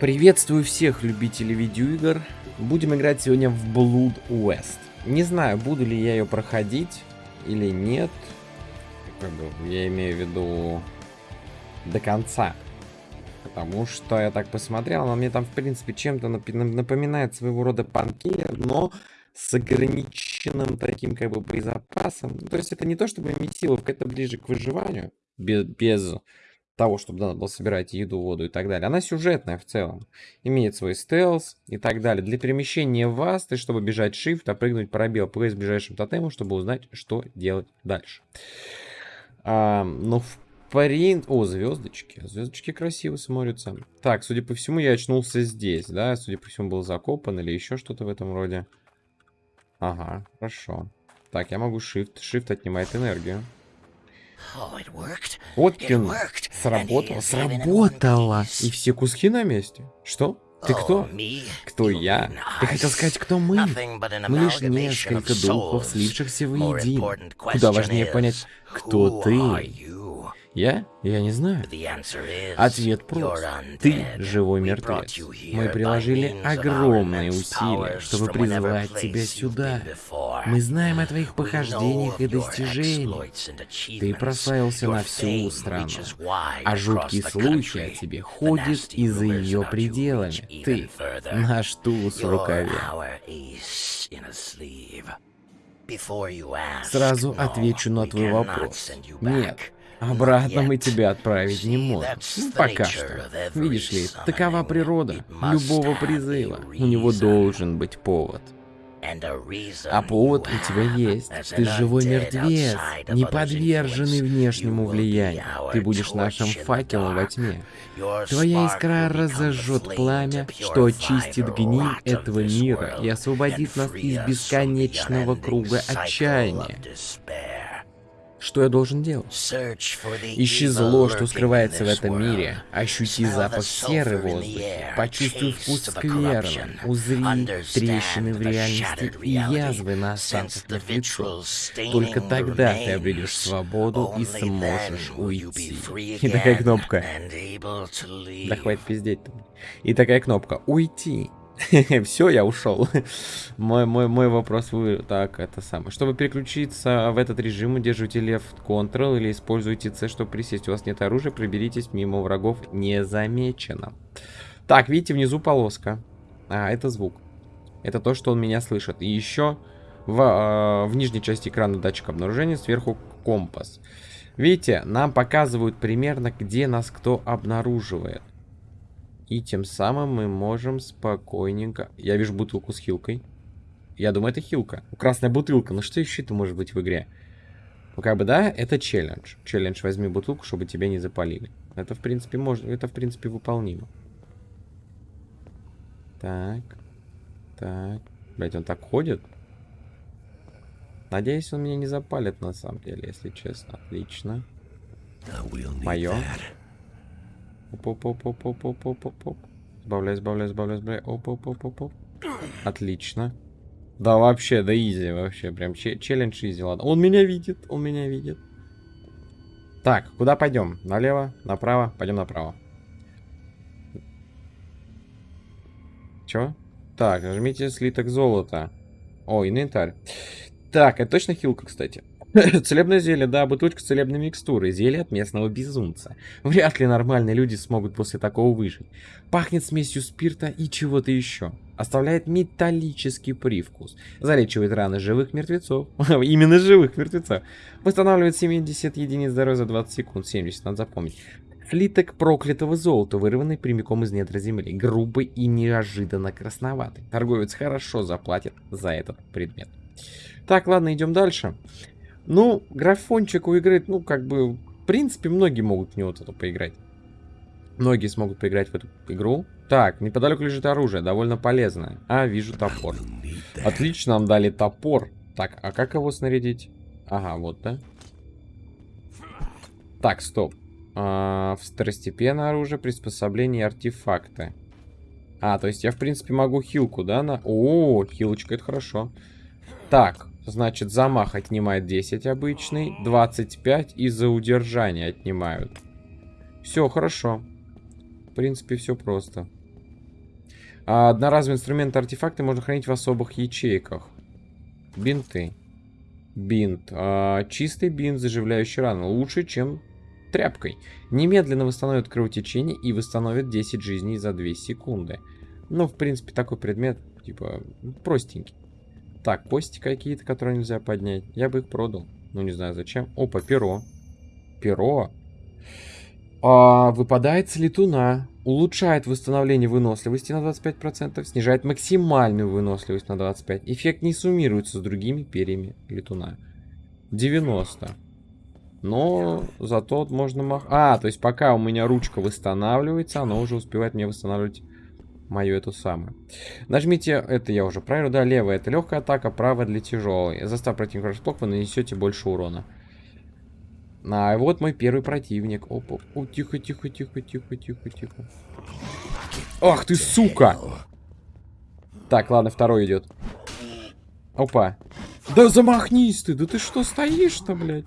Приветствую всех любителей видеоигр. Будем играть сегодня в Blood West. Не знаю, буду ли я ее проходить или нет. Я имею в виду до конца. Потому что я так посмотрел, она мне там, в принципе, чем-то напоминает своего рода панкейр, но с ограниченным таким как бы боезапасом. То есть это не то чтобы месиловка, это ближе к выживанию. Без, без того, чтобы надо было собирать еду, воду и так далее. Она сюжетная в целом. Имеет свой стелс и так далее. Для перемещения вас, ты чтобы бежать shift, а прыгнуть пробел пресс ближайшим тотемом, чтобы узнать, что делать дальше. А, ну, в принципе... О, звездочки. Звездочки красиво смотрятся. Так, судя по всему, я очнулся здесь, да? Судя по всему, был закопан или еще что-то в этом роде. Ага, хорошо. Так, я могу shift. Shift отнимает энергию. Вот он сработало. Сработало. И все куски на месте. Что? Ты кто? Кто я? Ты хотел сказать, кто мы? Мы лишь несколько духов, слившихся воедино. Куда важнее понять, кто ты. Я? Я не знаю. Ответ прост. Ты живой мертвец. Мы приложили огромные усилия, чтобы призвать тебя сюда. Мы знаем о твоих похождениях и достижениях. Ты прославился на всю страну. А жуткие слухи о тебе ходят и за ее пределами. Ты наш туз в рукаве. Сразу отвечу на твой вопрос. Нет. Обратно мы тебя отправить не можем. Ну, пока что. Видишь ли, такова природа любого призыва. У него должен быть повод. А повод у тебя есть. Ты живой мертвец, не подверженный внешнему влиянию. Ты будешь нашим факелом во тьме. Твоя искра разожжет пламя, что очистит гниль этого мира и освободит нас из бесконечного круга отчаяния. Что я должен делать? Ищи зло, что скрывается в этом мире. Ощути запах серы в воздухе. Почувствуй вкус скверны. Узри трещины в реальности и язвы на останках мертвецов. Только тогда ты обретешь свободу и сможешь уйти. И такая кнопка. Да хватит пиздеть. И такая кнопка. Уйти. Все, я ушел. мой, мой, мой вопрос вы... Так, это самое. Чтобы переключиться в этот режим, удерживайте Left Ctrl или используйте C, чтобы присесть. У вас нет оружия, проберитесь мимо врагов незамеченно. Так, видите, внизу полоска. А, это звук. Это то, что он меня слышит. И еще в, э, в нижней части экрана датчик обнаружения, сверху компас. Видите, нам показывают примерно, где нас кто обнаруживает. И тем самым мы можем спокойненько... Я вижу бутылку с хилкой. Я думаю, это хилка. Красная бутылка. Ну что еще это может быть в игре? Ну как бы да, это челлендж. Челлендж возьми бутылку, чтобы тебя не запалили. Это в принципе можно, это в принципе выполнимо. Так. Так. Блять, он так ходит? Надеюсь, он меня не запалит на самом деле, если честно. Отлично. Мое. Оп-оп-оп-оп-оп-оп-оп-оп. Сбавляй, сбавляй, сбавляй, сбавляй. Оп-оп-оп-оп-оп. Отлично. Да, вообще, да easy, вообще. Прям челлендж easy, ладно. Он меня видит, он меня видит. Так, куда пойдем? Налево, направо? Пойдем направо. Чё? Так, нажмите слиток золота. О, инвентарь. Так, это точно хилка, кстати. Целебное зелье, да, бутылочка целебной микстуры, зелье от местного безумца. Вряд ли нормальные люди смогут после такого выжить. Пахнет смесью спирта и чего-то еще. Оставляет металлический привкус. Залечивает раны живых мертвецов. Именно живых мертвецов. Восстанавливает 70 единиц здоровья за 20 секунд. 70, надо запомнить. Слиток проклятого золота, вырванный прямиком из недра земли. Грубый и неожиданно красноватый. Торговец хорошо заплатит за этот предмет. Так, ладно, идем дальше. Ну, графончик у игры, ну, как бы, в принципе, многие могут в него вот это поиграть. Многие смогут поиграть в эту игру. Так, неподалеку лежит оружие, довольно полезное. А, вижу топор. Отлично, нам дали топор. Так, а как его снарядить? Ага, вот, да? Так, стоп. А, второстепенное оружие, приспособление артефакты. А, то есть я, в принципе, могу хилку, да? На... О, хилочка, это хорошо. Так, Значит, замах отнимает 10 обычный, 25 и за удержание отнимают. Все, хорошо. В принципе, все просто. А одноразовые инструменты, артефакты можно хранить в особых ячейках. Бинты. Бинт. А, чистый бинт, заживляющий рану. Лучше, чем тряпкой. Немедленно восстановит кровотечение и восстановит 10 жизней за 2 секунды. Ну, в принципе, такой предмет, типа, простенький. Так, кости какие-то, которые нельзя поднять. Я бы их продал. Ну, не знаю зачем. Опа, перо. Перо. А, выпадает с летуна. Улучшает восстановление выносливости на 25%. Снижает максимальную выносливость на 25%. Эффект не суммируется с другими перьями летуна. 90. Но зато можно мах... А, то есть пока у меня ручка восстанавливается, она уже успевает мне восстанавливать мою эту самую. Нажмите, это я уже проверил, да, левая это легкая атака, правая для тяжелой. Застав противника врасплох, вы нанесете больше урона. А вот мой первый противник. Опа, о, тихо, тихо, тихо, тихо, тихо, тихо. Ах ты, сука! Так, ладно, второй идет. Опа. Да замахнись ты, да ты что стоишь-то, блядь?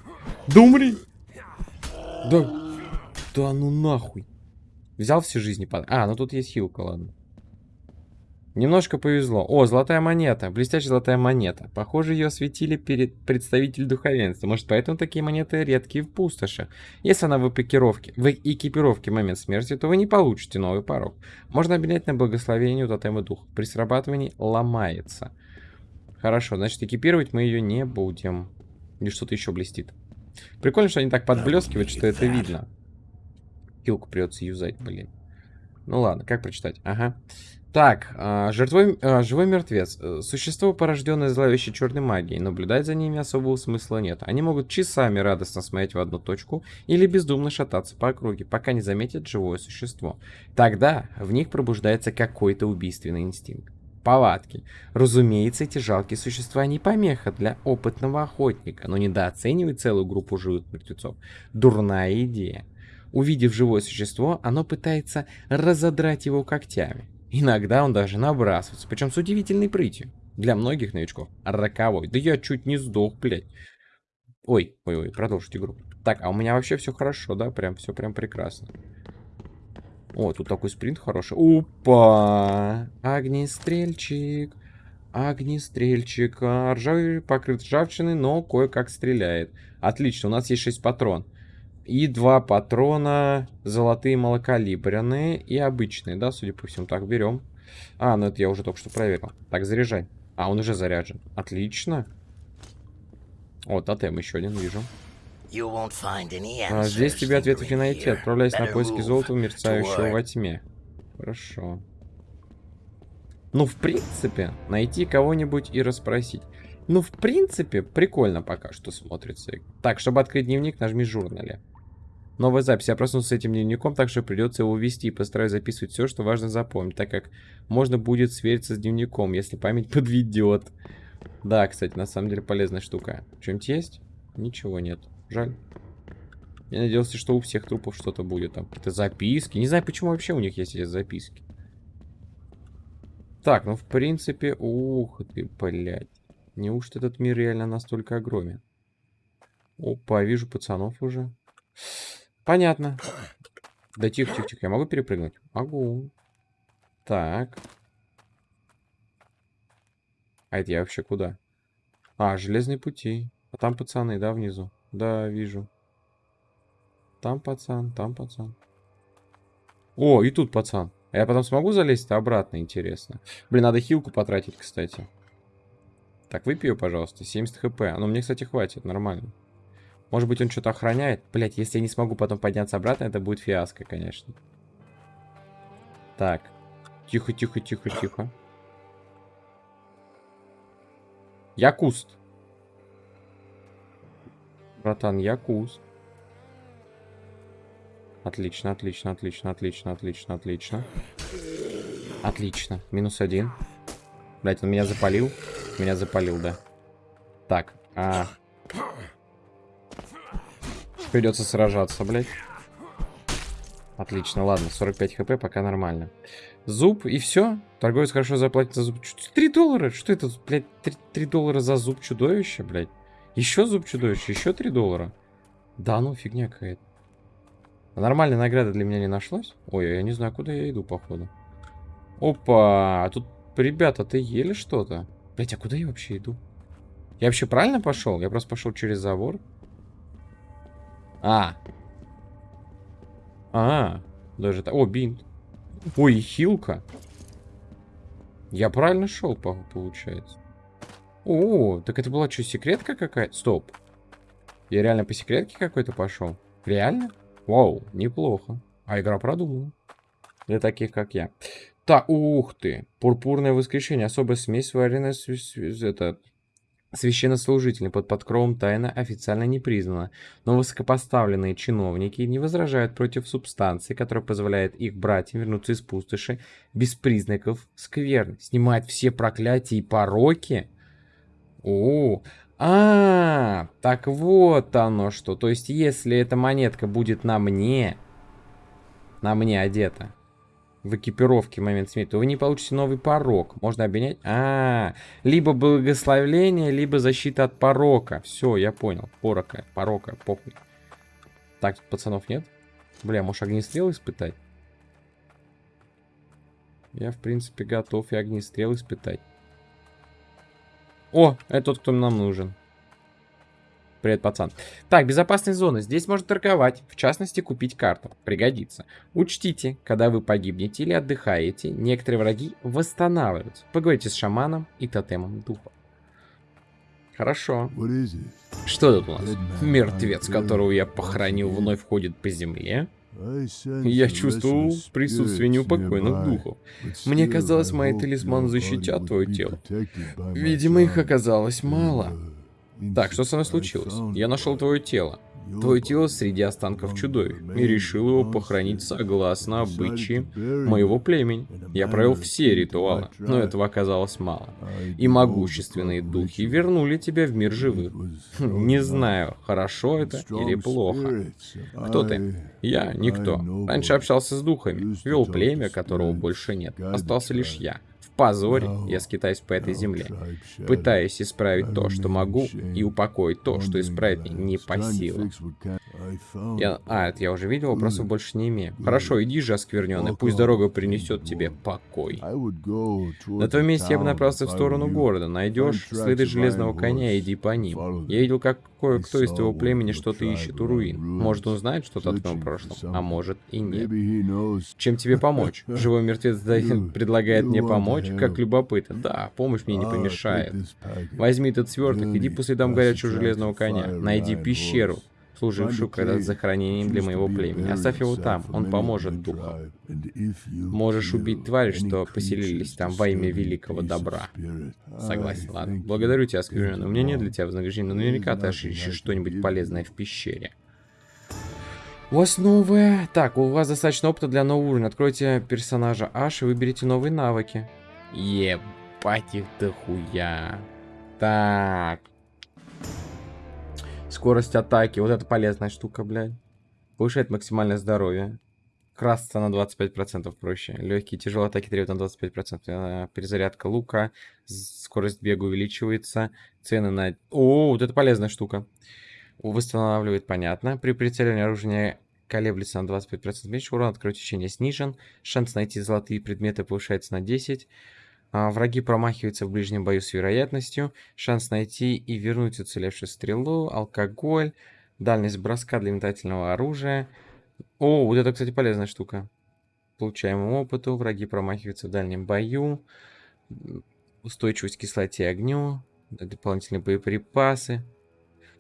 Да умри! Да, да ну нахуй. Взял все жизни под... А, ну тут есть хилка, ладно. Немножко повезло. О, золотая монета. Блестящая золотая монета. Похоже, ее осветили перед представитель духовенства. Может, поэтому такие монеты редкие в пустоши. Если она в экипировке, в экипировке в момент смерти, то вы не получите новый порог. Можно обменять на благословение у тотема духа. При срабатывании ломается. Хорошо, значит, экипировать мы ее не будем. Или что-то еще блестит. Прикольно, что они так подблескивают, что это видно. Хилку придется юзать, блин. Ну ладно, как прочитать? Ага. Так, а, жертвой, а, живой мертвец. Э, существо, порожденное зловещей черной магией. Наблюдать за ними особого смысла нет. Они могут часами радостно смотреть в одну точку или бездумно шататься по округе, пока не заметят живое существо. Тогда в них пробуждается какой-то убийственный инстинкт. Палатки. Разумеется, эти жалкие существа не помеха для опытного охотника, но недооценивать целую группу живых мертвецов – дурная идея. Увидев живое существо, оно пытается разодрать его когтями. Иногда он даже набрасывается, причем с удивительной прытью. Для многих новичков. Роковой. Да я чуть не сдох, блядь. Ой, ой, ой, продолжить игру. Так, а у меня вообще все хорошо, да? Прям все прям прекрасно. О, тут такой спринт хороший. Опа! Огнестрельчик. Огнестрельчик. Ржавый покрыт ржавчиной, но кое-как стреляет. Отлично, у нас есть 6 патрон. И два патрона золотые малокалибренные и обычные, да, судя по всему. Так, берем. А, ну это я уже только что проверил. Так, заряжай. А, он уже заряжен. Отлично. О, тотем еще один вижу. А, здесь тебе ответов не найти. Отправляйся на поиски золота, мерцающего во тьме. Хорошо. Ну, в принципе, найти кого-нибудь и расспросить. Ну, в принципе, прикольно пока что смотрится. Так, чтобы открыть дневник, нажми журнале. Новая запись. Я проснулся с этим дневником, так что придется его вести и постараюсь записывать все, что важно запомнить, так как можно будет свериться с дневником, если память подведет. Да, кстати, на самом деле полезная штука. Что-нибудь есть? Ничего нет. Жаль. Я надеялся, что у всех трупов что-то будет. Там какие-то записки. Не знаю, почему вообще у них есть эти записки. Так, ну в принципе... Ух ты, блядь. Неужто этот мир реально настолько огромен? Опа, вижу пацанов уже. Понятно. Да тихо, тихо, тихо. Я могу перепрыгнуть? Могу. Так. А это я вообще куда? А, железные пути. А там пацаны, да, внизу? Да, вижу. Там пацан, там пацан. О, и тут пацан. А я потом смогу залезть обратно, интересно. Блин, надо хилку потратить, кстати. Так, выпью, пожалуйста. 70 хп. Ну, мне, кстати, хватит, нормально. Может быть, он что-то охраняет? Блять, если я не смогу потом подняться обратно, это будет фиаско, конечно. Так. Тихо, тихо, тихо, тихо. Я куст. Братан, я куст. Отлично, отлично, отлично, отлично, отлично, отлично. Отлично. Минус один. Блять, он меня запалил. Меня запалил, да. Так, а... Придется сражаться, блядь. Отлично, ладно, 45 хп, пока нормально. Зуб, и все. Торговец хорошо заплатит за зуб. 3 доллара? Что это, блядь, 3, 3 доллара за зуб чудовища, блядь? Еще зуб чудовища, еще 3 доллара. Да ну, фигня какая-то. Нормальной награды для меня не нашлось. Ой, я не знаю, куда я иду, походу. Опа, тут ребята, ты ели что-то? Блять, а куда я вообще иду? Я вообще правильно пошел? Я просто пошел через забор. А. А, даже так. О, бинт. Ой, хилка. Я правильно шел, получается. О, так это была что, секретка какая-то? Стоп. Я реально по секретке какой-то пошел? Реально? Вау, неплохо. А игра продумана. Для таких, как я. Так, ух ты. Пурпурное воскрешение. Особая смесь, вареная с, это, священнослужителем под подкровом тайна официально не признана, но высокопоставленные чиновники не возражают против субстанции, которая позволяет их братьям вернуться из пустоши без признаков скверны, снимать все проклятия и пороки. О, а, так вот оно что. То есть, если эта монетка будет на мне, на мне одета, в экипировке в момент смерти, то вы не получите новый порог. Можно обменять... А, -а, а, либо благословление, либо защита от порока. Все, я понял. Порока, порока, похуй. Так, пацанов нет? Бля, может огнестрел испытать? Я, в принципе, готов и огнестрел испытать. О, это тот, кто нам нужен. Привет, пацан. Так, безопасная зона. Здесь можно торговать, в частности, купить карту. Пригодится. Учтите, когда вы погибнете или отдыхаете, некоторые враги восстанавливаются. Поговорите с шаманом и тотемом духа. Хорошо. Что тут у нас? Мертвец, которого я похоронил, вновь ходит по земле. Я чувствовал присутствие неупокойных духов. Мне казалось, мои талисманы защитят твое тело. Видимо, их оказалось мало. Так, что со мной случилось? Я нашел твое тело. Твое тело среди останков чудовищ. И решил его похоронить согласно обычаи моего племени. Я провел все ритуалы, но этого оказалось мало. И могущественные духи вернули тебя в мир живых. Не знаю, хорошо это или плохо. Кто ты? Я никто. Раньше общался с духами, вел племя, которого больше нет. Остался лишь я позоре я скитаюсь по этой земле, пытаясь исправить то, что могу, и упокоить то, что исправить не по силам. Я... А, это я уже видел, вопросов больше не имею. Хорошо, иди же, оскверненный, пусть дорога принесет тебе покой. На твоем месте я бы направился в сторону города. Найдешь следы железного коня, иди по ним. Я видел, как кое-кто из твоего племени что-то ищет у руин. Может, он знает что-то о твоем прошлом, а может и нет. Чем тебе помочь? Живой мертвец предлагает мне помочь? Как любопытно. Да, помощь мне не помешает. Возьми этот сверток, иди по следам горячего железного коня. Найди пещеру, служившую когда-то захоронением для моего племени. Оставь его там, он поможет духу. Можешь убить твари, что поселились там во имя великого добра. Согласен, ладно. Благодарю тебя, Скверен. У меня нет для тебя вознаграждения, но наверняка ты ищешь что-нибудь полезное в пещере. У вас новое... Так, у вас достаточно опыта для нового уровня. Откройте персонажа Аш и выберите новые навыки. Ебать их дохуя. Так. Скорость атаки. Вот это полезная штука, блядь. Повышает максимальное здоровье. Красться на 25% проще. Легкие тяжелые атаки требуют на 25%. Э, перезарядка лука. Скорость бега увеличивается. Цены на... О, вот это полезная штука. Восстанавливает, понятно. При прицеливании оружия колеблется на 25% меньше. Урон от кровотечения снижен. Шанс найти золотые предметы повышается на 10%. А, враги промахиваются в ближнем бою с вероятностью. Шанс найти и вернуть уцелевшую стрелу. Алкоголь. Дальность броска для метательного оружия. О, вот это, кстати, полезная штука. Получаемому опыту. Враги промахиваются в дальнем бою. Устойчивость к кислоте и огню. Дополнительные боеприпасы.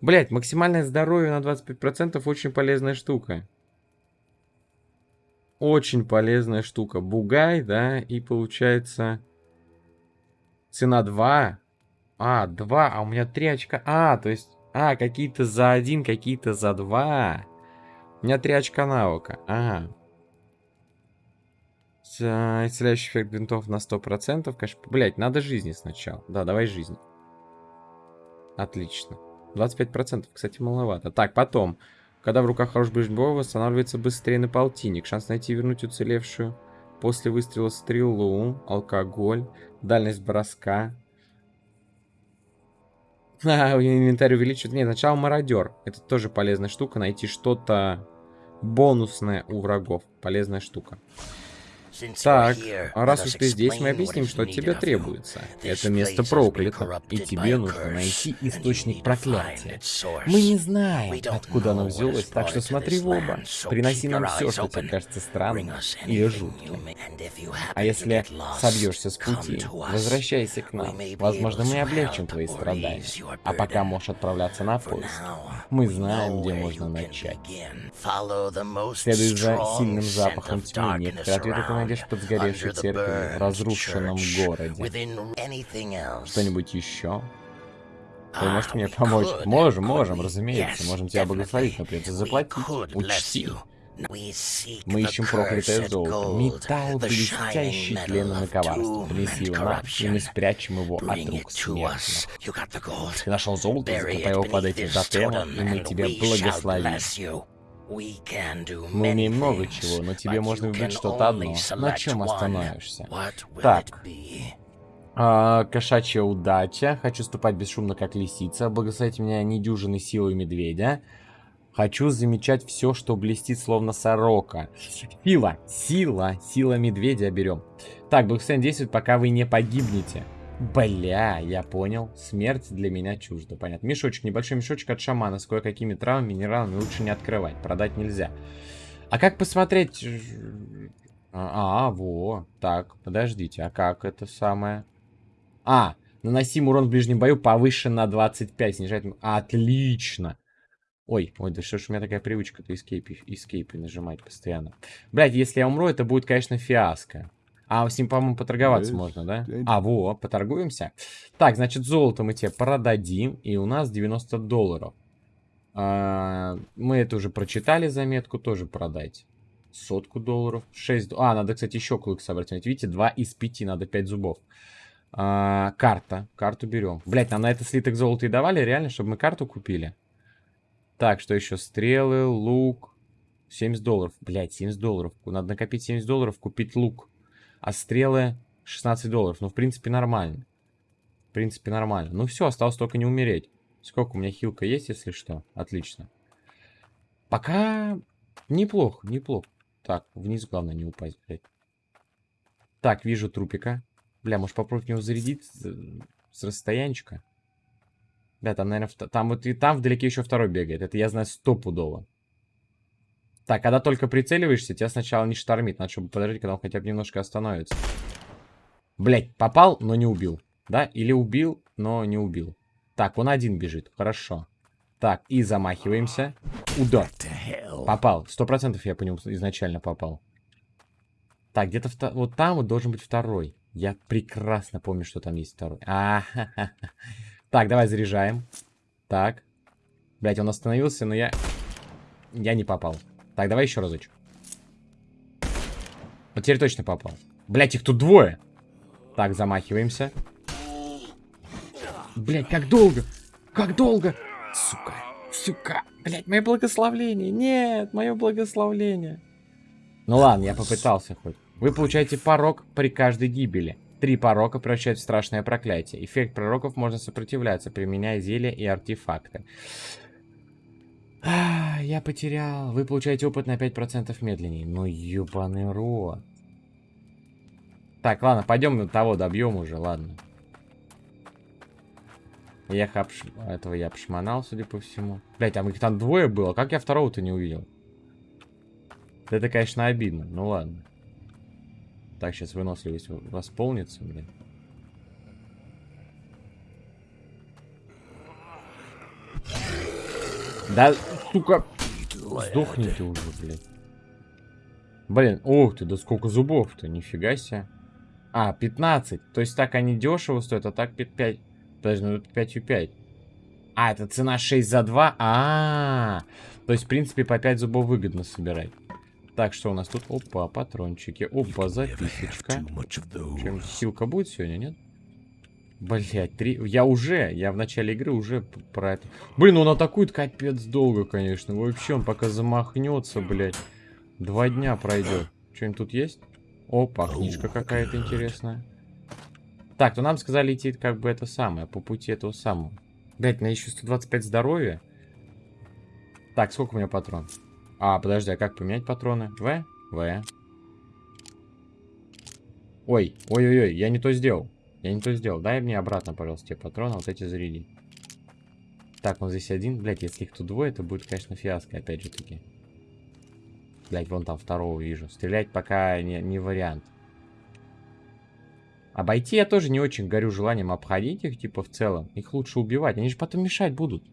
Блять, максимальное здоровье на 25% очень полезная штука. Очень полезная штука. Бугай, да, и получается... Цена 2. А, 2. А у меня 3 очка. А, то есть... А, какие-то за 1, какие-то за 2. У меня 3 очка навыка. Ага. Исцеляющий эффект бинтов на 100%. Конечно, блять, надо жизни сначала. Да, давай жизнь. Отлично. 25%, кстати, маловато. Так, потом. Когда в руках хороший ближний бой, восстанавливается быстрее на полтинник. Шанс найти и вернуть уцелевшую после выстрела стрелу, алкоголь, дальность броска. А, инвентарь увеличивает. Нет, сначала мародер. Это тоже полезная штука. Найти что-то бонусное у врагов. Полезная штука. Так, а раз уж ты здесь, мы объясним, что тебе требуется. Это место проклято, и тебе нужно найти источник проклятия. Мы не знаем, откуда оно взялось, так что смотри в оба. Приноси нам все, что тебе кажется странным или жутким. А если собьешься с пути, возвращайся к нам. Возможно, мы облегчим твои страдания. А пока можешь отправляться на поиск. Мы знаем, где можно начать. Следуй за сильным запахом тьмы. Некоторые ответы ты найдешь под сгоревшей церковью разрушенном городе. Что-нибудь еще? Вы можете мне помочь? Можем, можем, разумеется. Можем тебя благословить, но придется заплатить. Учти. Мы ищем проклятое золото. Металл блестящий тленом и коварством. Принеси его нам, и мы спрячем его от рук смертных. Ты нашел золото, закопай его под этим тотемом, и мы тебя благословим. Мы умеем много чего, но тебе можно выбрать что-то одно. На чем остановишься? Так. А, кошачья удача. Хочу ступать бесшумно, как лисица. Благословите меня недюжиной силой медведя. Хочу замечать все, что блестит, словно сорока. Сила, сила, сила медведя берем. Так, благословение действует, пока вы не погибнете. Бля, я понял. Смерть для меня чужда. Понятно. Мешочек, небольшой мешочек от шамана с кое-какими травами, минералами лучше не открывать. Продать нельзя. А как посмотреть... А, а, во. Так, подождите, а как это самое? А, наносим урон в ближнем бою повышен на 25, снижает... Отлично. Ой, ой, да что ж у меня такая привычка-то эскейпи, эскейпи нажимать постоянно. Блять, если я умру, это будет, конечно, фиаско. А с ним, по-моему, поторговаться можно, да? А, во, поторгуемся. Так, значит, золото мы тебе продадим, и у нас 90 долларов. А, мы это уже прочитали, заметку, тоже продать. Сотку долларов, 6... А, надо, кстати, еще клык собрать. Видите, 2 из 5, надо 5 зубов. А, карта, карту берем. Блять, нам на это слиток золота и давали, реально, чтобы мы карту купили? Так, что еще? Стрелы, лук. 70 долларов. Блять, 70 долларов. Надо накопить 70 долларов, купить лук. А стрелы 16 долларов. Ну, в принципе, нормально. В принципе, нормально. Ну, все, осталось только не умереть. Сколько у меня хилка есть, если что? Отлично. Пока неплохо, неплохо. Так, вниз главное не упасть, блядь. Так, вижу трупика. Бля, может попробовать него зарядить с расстоянчика? Да, там, наверное, там вот и там вдалеке еще второй бегает. Это я знаю стопудово. Так, когда только прицеливаешься, тебя сначала не штормит. Надо, чтобы подождать, когда он хотя бы немножко остановится. Блять, попал, но не убил. Да? Или убил, но не убил. Так, он один бежит. Хорошо. Так, и замахиваемся. Удар. Попал. Сто процентов я по нему изначально попал. Так, где-то вот там вот должен быть второй. Я прекрасно помню, что там есть второй. А -ха -ха. Так, давай заряжаем. Так. Блять, он остановился, но я... Я не попал. Так, давай еще разочек. Вот теперь точно попал. Блять, их тут двое. Так, замахиваемся. Блять, как долго? Как долго? Сука, сука. Блять, мое благословление. Нет, мое благословление. Ну ладно, я попытался хоть. Вы получаете порог при каждой гибели. Три порока превращают в страшное проклятие. Эффект пророков можно сопротивляться, применяя зелья и артефакты. А, я потерял. Вы получаете опыт на 5% медленнее. Ну, ебаный рот. Так, ладно, пойдем того добьем уже, ладно. Я обш... Этого я обшмонал, судя по всему. Блять, а их там двое было. Как я второго-то не увидел? Это, конечно, обидно. Ну ладно. Так, сейчас выносливость восполнится, блин. Да, сука, сдохните уже, блин. Блин, ух ты, да сколько зубов-то, нифига себе. А, 15. То есть так они дешево стоят, а так 5. Подожди, ну это 5 и 5. А, это цена 6 за 2? А, -а, -а. То есть, в принципе, по 5 зубов выгодно собирать. Так, что у нас тут? Опа, патрончики. Опа, записочка. Чем силка будет сегодня, нет? Блять, три... Я уже, я в начале игры уже про это... Блин, он атакует капец долго, конечно. Вообще, он пока замахнется, блять. Два дня пройдет. Что-нибудь тут есть? Опа, книжка какая-то интересная. Так, то нам сказали идти как бы это самое, по пути этого самого. Блять, на еще 125 здоровья. Так, сколько у меня патрон? А, подожди, а как поменять патроны? В? В. Ой, ой-ой-ой, я не то сделал. Я не то сделал. Дай мне обратно, пожалуйста, те патроны, вот эти заряди. Так, он здесь один. Блять, если их тут двое, это будет, конечно, фиаско, опять же таки. Блять, вон там второго вижу. Стрелять пока не, не вариант. Обойти я тоже не очень горю желанием обходить их, типа, в целом. Их лучше убивать. Они же потом мешать будут.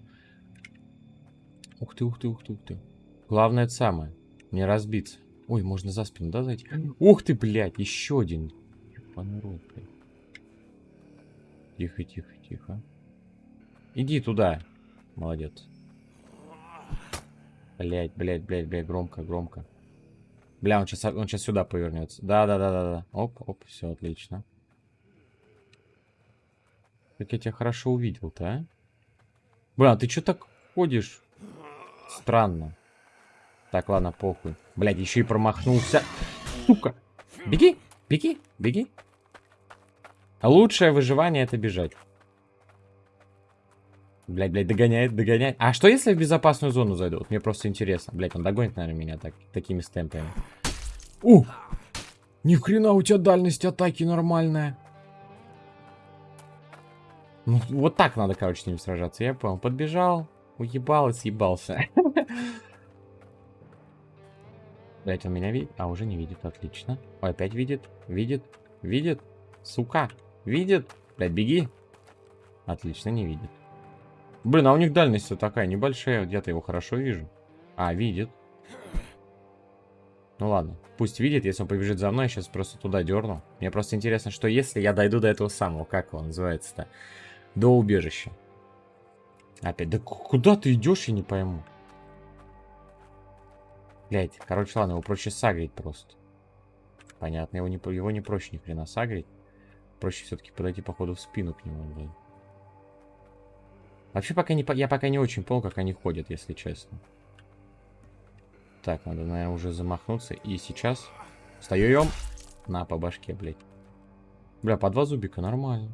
Ух ты, ух ты, ух ты, ух ты. Главное это самое. Не разбиться. Ой, можно за спину, да, зайти? Ух ты, блядь, еще один. Рот, Тихо, тихо, тихо. Иди туда. Молодец. Блять, блять, блять, блять, громко, громко. Бля, он сейчас, он сейчас сюда повернется. Да, да, да, да, да. Оп, оп, все отлично. Как я тебя хорошо увидел-то, а? Бля, ты что так ходишь? Странно. Так, ладно, похуй. Блядь, еще и промахнулся. Сука. Беги, беги, беги. Лучшее выживание это бежать. Блядь, блядь, догоняет, догоняет. А что если в безопасную зону зайдут? Мне просто интересно. Блядь, он догонит, наверное, меня так, такими стемпами. У! Ни хрена у тебя дальность атаки нормальная. Ну, вот так надо, короче, с ним сражаться. Я понял. Подбежал, уебал и съебался. Блять, он меня видит? А, уже не видит, отлично. Ой, опять видит, видит, видит. Сука, видит. Блять, беги. Отлично, не видит. Блин, а у них дальность такая небольшая. Я-то его хорошо вижу. А, видит. Ну ладно, пусть видит, если он побежит за мной, я сейчас просто туда дерну. Мне просто интересно, что если я дойду до этого самого, как его называется-то, до убежища. Опять, да куда ты идешь, я не пойму. Блять, короче, ладно, его проще сагрить просто. Понятно, его не, его не проще ни хрена сагрить. Проще все-таки подойти, походу, в спину к нему. Вообще, пока не, я пока не очень понял, как они ходят, если честно. Так, надо, наверное, уже замахнуться. И сейчас встаем. На, по башке, блядь. Бля, по два зубика, нормально.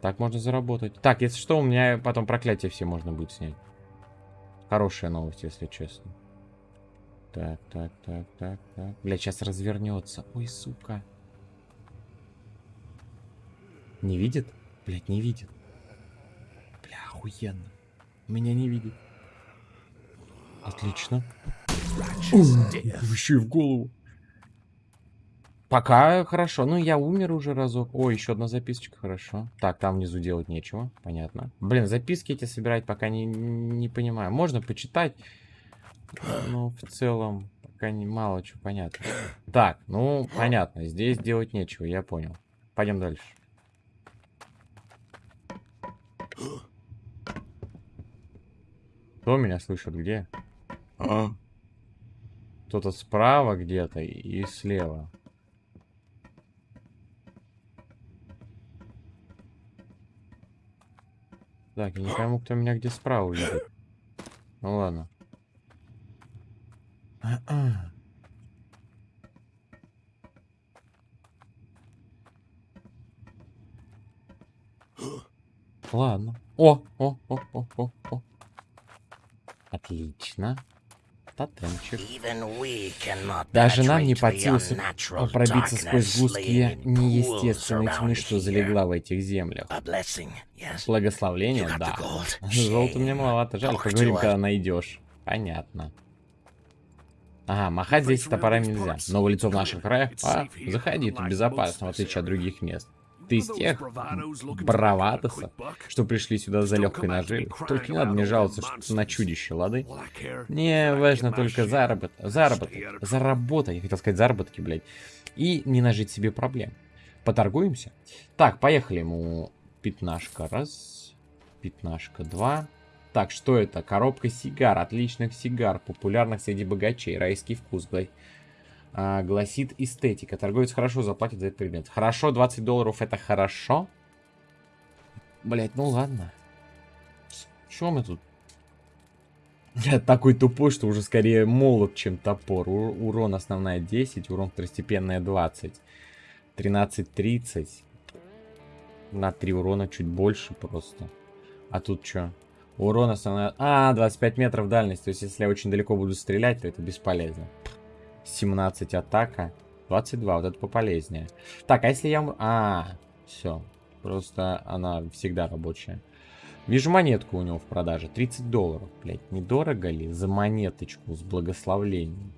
Так можно заработать. Так, если что, у меня потом проклятие все можно будет снять. Хорошая новость, если честно. Так, так, так, так, так. Бля, сейчас развернется. Ой, сука. Не видит? Блять, не видит охуенно. Меня не видит. Отлично. Еще и в голову. Пока хорошо. Ну, я умер уже разок. О, еще одна записочка, хорошо. Так, там внизу делать нечего. Понятно. Блин, записки эти собирать пока не, не понимаю. Можно почитать. Но в целом пока не мало чего понятно. Так, ну, понятно. Здесь делать нечего, я понял. Пойдем дальше. Кто меня слышит? Где? А? Кто-то справа где-то и слева. Так, я не пойму, кто меня где справа видит. Ну ладно. Ладно. О, о, о, о, о, о. Отлично. Тотемчик. Даже нам не силу пробиться сквозь сгустки неестественной тьмы, что залегла в этих землях. Благословление, да. Золото мне маловато, жаль, поговорим, когда найдешь. Понятно. Ага, махать здесь топорами нельзя. Новое лицо в наших краях? А, заходи, тут безопасно, в отличие от других мест. Ты из тех браватосов, что пришли сюда за легкой наживой. Только не надо мне жаловаться что на чудище, лады? Не, важно только заработок, заработок, заработать, я хотел сказать заработки, блядь, и не нажить себе проблем. Поторгуемся? Так, поехали ему пятнашка раз, пятнашка два. Так, что это? Коробка сигар, отличных сигар, популярных среди богачей, райский вкус, блядь а, гласит эстетика. Торговец хорошо заплатит за этот предмет. Хорошо, 20 долларов это хорошо? Блять, ну ладно. Что мы тут? Я такой тупой, что уже скорее молот, чем топор. У урон основная 10, урон второстепенная 20. 13-30. На 3 урона чуть больше просто. А тут что? Урон основная... А, 25 метров дальность. То есть, если я очень далеко буду стрелять, то это бесполезно. 17 атака. 22, вот это пополезнее. Так, а если я... А, все. Просто она всегда рабочая. Вижу монетку у него в продаже. 30 долларов, блядь. Недорого ли за монеточку с благословлением?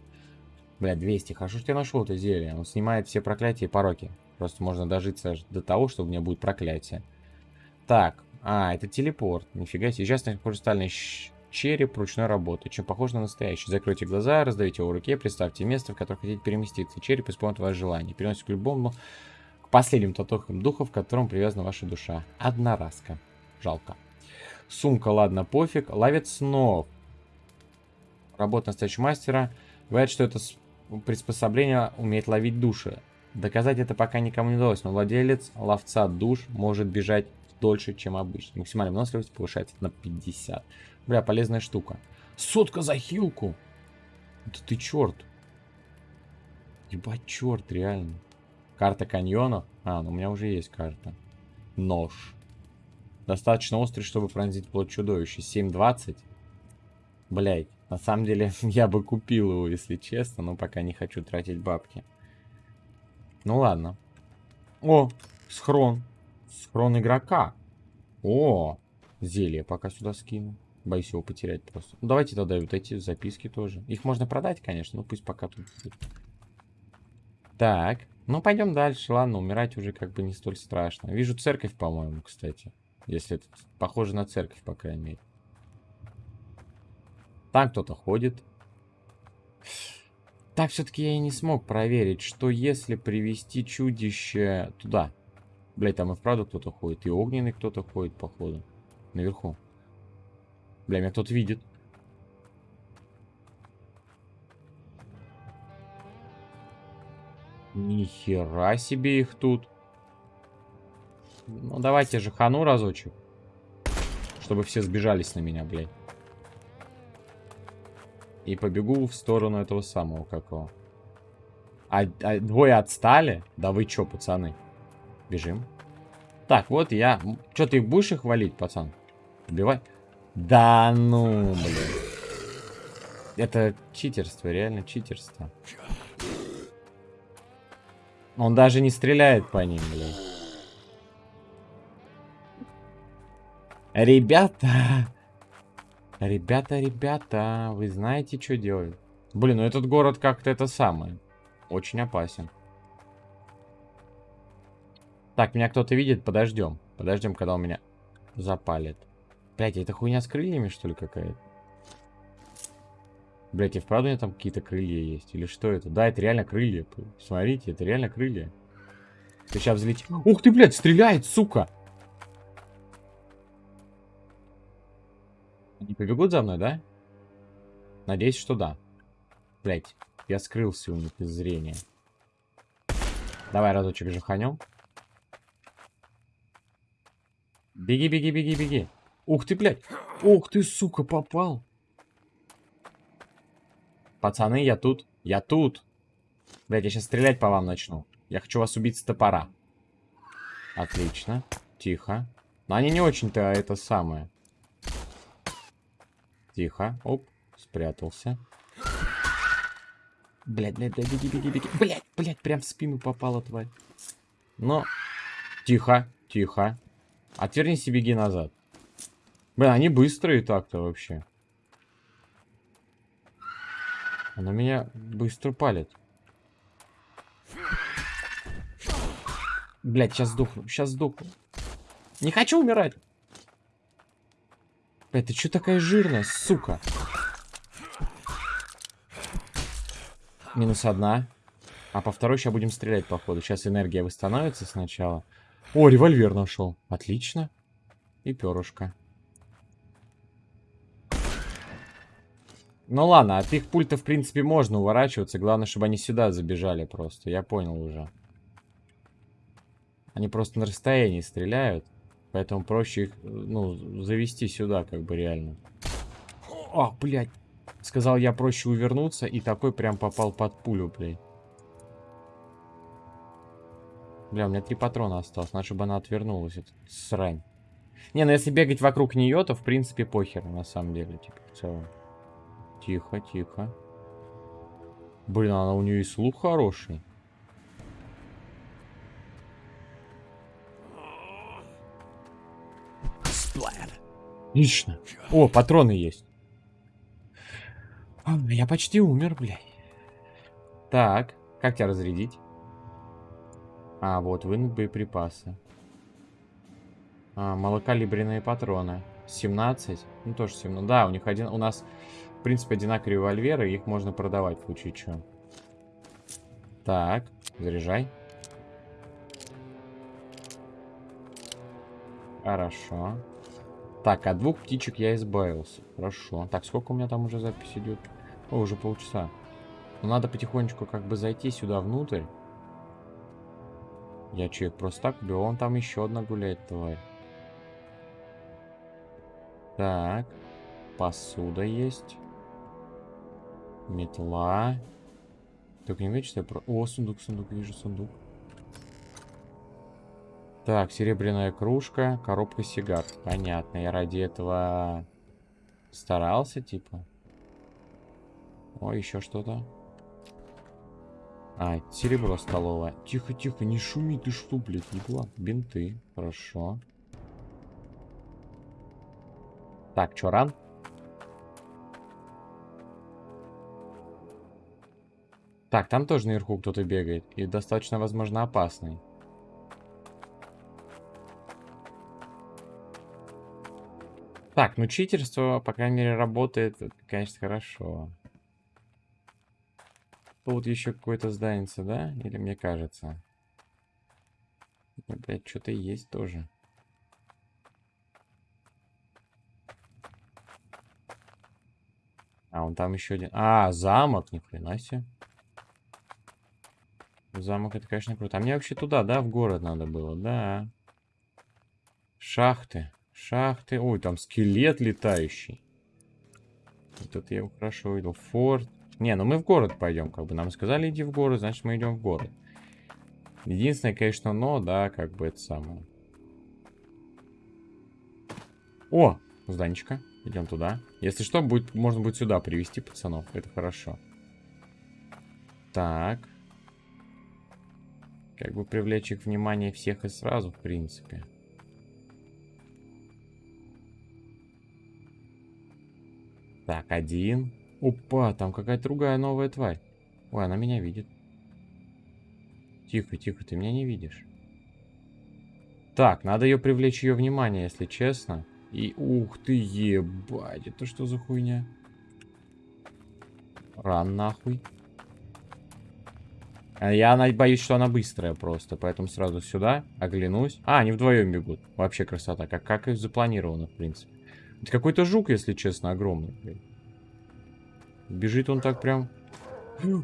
Блядь, 200. Хорошо, что я нашел это зелье. Он снимает все проклятия и пороки. Просто можно дожиться до того, что у меня будет проклятие. Так. А, это телепорт. Нифига себе. Сейчас хрустальный череп ручной работы. Чем похож на настоящий. Закройте глаза, раздавите его в руке, представьте место, в которое хотите переместиться. Череп исполнит ваше желание. Переносит к любому, к последним татухам духа, в котором привязана ваша душа. Одноразка. Жалко. Сумка, ладно, пофиг. Ловец снов. Работа настоящего мастера. Говорят, что это приспособление умеет ловить души. Доказать это пока никому не удалось, но владелец ловца душ может бежать дольше, чем обычно. Максимальная выносливость повышается на 50. Бля, полезная штука. Сотка за хилку! Да ты черт. Ебать, черт, реально. Карта каньонов? А, ну у меня уже есть карта. Нож. Достаточно острый, чтобы пронзить плоть чудовища. 7.20. Блять, на самом деле я бы купил его, если честно, но пока не хочу тратить бабки. Ну ладно. О, схрон. Схрон игрока. О, зелье пока сюда скину. Боюсь его потерять просто. Ну, давайте тогда вот эти записки тоже. Их можно продать, конечно, но пусть пока тут Так, ну пойдем дальше. Ладно, умирать уже как бы не столь страшно. Вижу церковь, по-моему, кстати. Если это похоже на церковь, по крайней мере. Там кто-то ходит. Так все-таки я и не смог проверить, что если привести чудище туда. Блять, там и вправду кто-то ходит. И огненный кто-то ходит, походу. Наверху. Бля, меня кто-то видит. Нихера себе их тут. Ну, давайте же хану разочек. Чтобы все сбежались на меня, блядь. И побегу в сторону этого самого какого. А, а двое отстали? Да вы чё, пацаны? Бежим. Так, вот я... Чё, ты будешь их валить, пацан? Убивай. Да ну, блин. Это читерство, реально читерство. Он даже не стреляет по ним, блин. Ребята, Ребята, ребята, вы знаете, что делать? Блин, ну этот город как-то это самое. Очень опасен. Так, меня кто-то видит? Подождем. Подождем, когда у меня запалит. Блять, это хуйня с крыльями, что ли, какая-то? Блять, и вправду у меня там какие-то крылья есть? Или что это? Да, это реально крылья. Смотрите, это реально крылья. Ты сейчас взлетишь. Ух ты, блядь, стреляет, сука! Не побегут за мной, да? Надеюсь, что да. Блять, я скрылся у них из зрения. Давай разочек жаханем. Беги, беги, беги, беги. Ух ты, блядь. Ух ты, сука, попал. Пацаны, я тут. Я тут. Блядь, я сейчас стрелять по вам начну. Я хочу вас убить с топора. Отлично. Тихо. Но они не очень-то это самое. Тихо. Оп. Спрятался. Блять, блядь, блядь, беги, беги, беги. Блять, блять, прям в спину попала, тварь. Но... Тихо, тихо. Отвернись и беги назад. Блин, они быстрые так-то вообще. Она меня быстро палит. Блять, сейчас сдохну, сейчас сдохну. Не хочу умирать. Блядь, ты что такая жирная, сука? Минус одна. А по второй сейчас будем стрелять, походу. Сейчас энергия восстановится сначала. О, револьвер нашел. Отлично. И перышко. Ну ладно, от их пульта, в принципе, можно уворачиваться. Главное, чтобы они сюда забежали просто. Я понял уже. Они просто на расстоянии стреляют. Поэтому проще их, ну, завести сюда, как бы реально. О, блядь. Сказал я проще увернуться, и такой прям попал под пулю, блядь. Бля, у меня три патрона осталось. Надо, чтобы она отвернулась. Это срань. Не, ну если бегать вокруг нее, то в принципе похер, на самом деле, типа, в целом. Тихо, тихо. Блин, она у нее и слух хороший. Отлично. О, патроны есть. Я почти умер, блядь. Так, как тебя разрядить? А, вот, вынуть боеприпасы. А, малокалибренные патроны. 17. Ну, тоже 17. Да, у них один... У нас в принципе, одинаковые револьверы. Их можно продавать в случае чего. Так, заряжай. Хорошо. Так, от двух птичек я избавился. Хорошо. Так, сколько у меня там уже запись идет? О, уже полчаса. Ну, надо потихонечку как бы зайти сюда внутрь. Я человек просто так убил. Вон там еще одна гуляет, тварь. Так. Посуда есть. Метла. Только не видишь, что я про... О, сундук, сундук, вижу сундук. Так, серебряная кружка, коробка сигар. Понятно, я ради этого старался, типа. О, еще что-то. А, серебро столовое. Тихо, тихо, не шуми, ты что, блядь, не была. Бинты, хорошо. Так, чё, ран? Так, там тоже наверху кто-то бегает. И достаточно, возможно, опасный. Так, ну читерство, по крайней мере, работает. Это, конечно, хорошо. Тут еще какое-то здание, да? Или мне кажется? Блять, что-то есть тоже. А, он там еще один. А, замок, ни хрена себе. Замок это, конечно, круто. А мне вообще туда, да, в город надо было, да. Шахты. Шахты. Ой, там скелет летающий. Вот это я его хорошо увидел. Форт. Не, ну мы в город пойдем, как бы. Нам сказали, иди в город, значит мы идем в город. Единственное, конечно, но, да, как бы это самое. О, зданечко. Идем туда. Если что, будет, можно будет сюда привести пацанов. Это хорошо. Так. Как бы привлечь их внимание всех и сразу, в принципе. Так, один. Опа, там какая-то другая новая тварь. Ой, она меня видит. Тихо, тихо, ты меня не видишь. Так, надо ее привлечь ее внимание, если честно. И ух ты, ебать, это что за хуйня? Ран нахуй. А я боюсь, что она быстрая просто, поэтому сразу сюда оглянусь. А, они вдвоем бегут. Вообще красота, как, как и запланировано, в принципе. Это какой-то жук, если честно, огромный. Блядь. Бежит он так прям...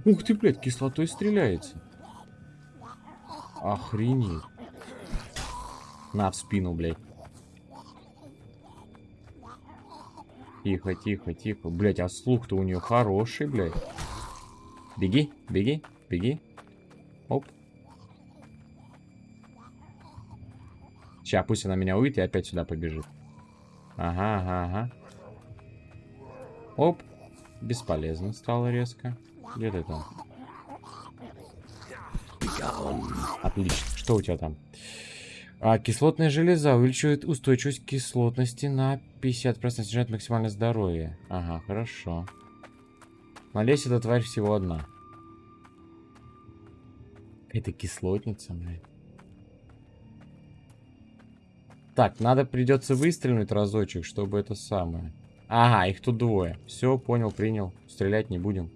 Ух ты, блядь, кислотой стреляется. Охренеть. На, в спину, блядь. Тихо, тихо, тихо. Блядь, а слух-то у нее хороший, блядь. Беги, беги, беги. Оп. Сейчас, пусть она меня увидит и опять сюда побежит. Ага, ага, ага. Оп. Бесполезно стало резко. Где ты там? Отлично. Что у тебя там? А, кислотная железа увеличивает устойчивость кислотности на 50%, снижает максимальное здоровье. Ага, хорошо. Надеюсь, эта тварь всего одна. Это кислотница, блядь. Так, надо придется выстрелить разочек, чтобы это самое. Ага, их тут двое. Все, понял, принял. Стрелять не будем.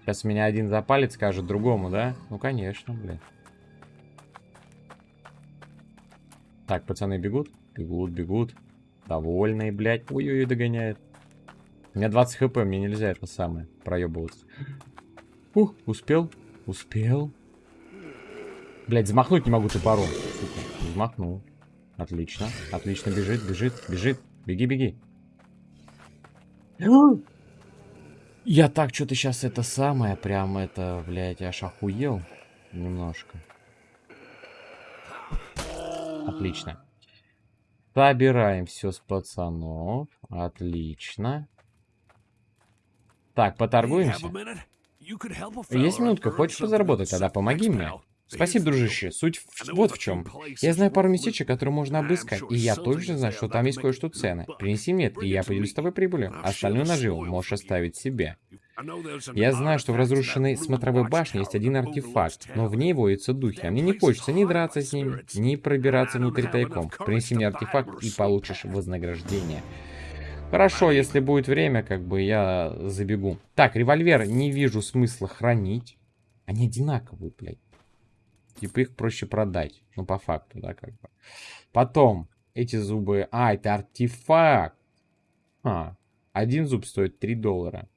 Сейчас меня один за палец скажет другому, да? Ну, конечно, блядь. Так, пацаны бегут? Бегут, бегут. Довольные, блядь. Ой-ой-ой, догоняет. У меня 20 хп, мне нельзя это самое проебываться. Ух, успел? Успел. Блядь, взмахнуть не могу топором. Сука, взмахнул. Отлично, отлично, бежит, бежит, бежит. Беги, беги. Я так что-то сейчас это самое, прям это, блядь, аж охуел немножко. Отлично. Собираем все с пацанов. Отлично. Так, поторгуемся. Есть минутка, хочешь позаработать? Тогда помоги мне. Спасибо, дружище. Суть в... вот в чем. Я знаю пару местечек, которые можно обыскать, и я точно знаю, что там есть кое-что ценное. Принеси мне это, и я поделюсь с тобой прибылью. Остальную наживу можешь оставить себе. Я знаю, что в разрушенной смотровой башне есть один артефакт, но в ней водятся духи, а мне не хочется ни драться с ними, ни пробираться внутрь тайком. Принеси мне артефакт и получишь вознаграждение. Хорошо, если будет время, как бы я забегу. Так, револьвер не вижу смысла хранить. Они одинаковые, блядь. Типа их проще продать. Ну, по факту, да, как бы. Потом, эти зубы... А, это артефакт. А, один зуб стоит 3 доллара.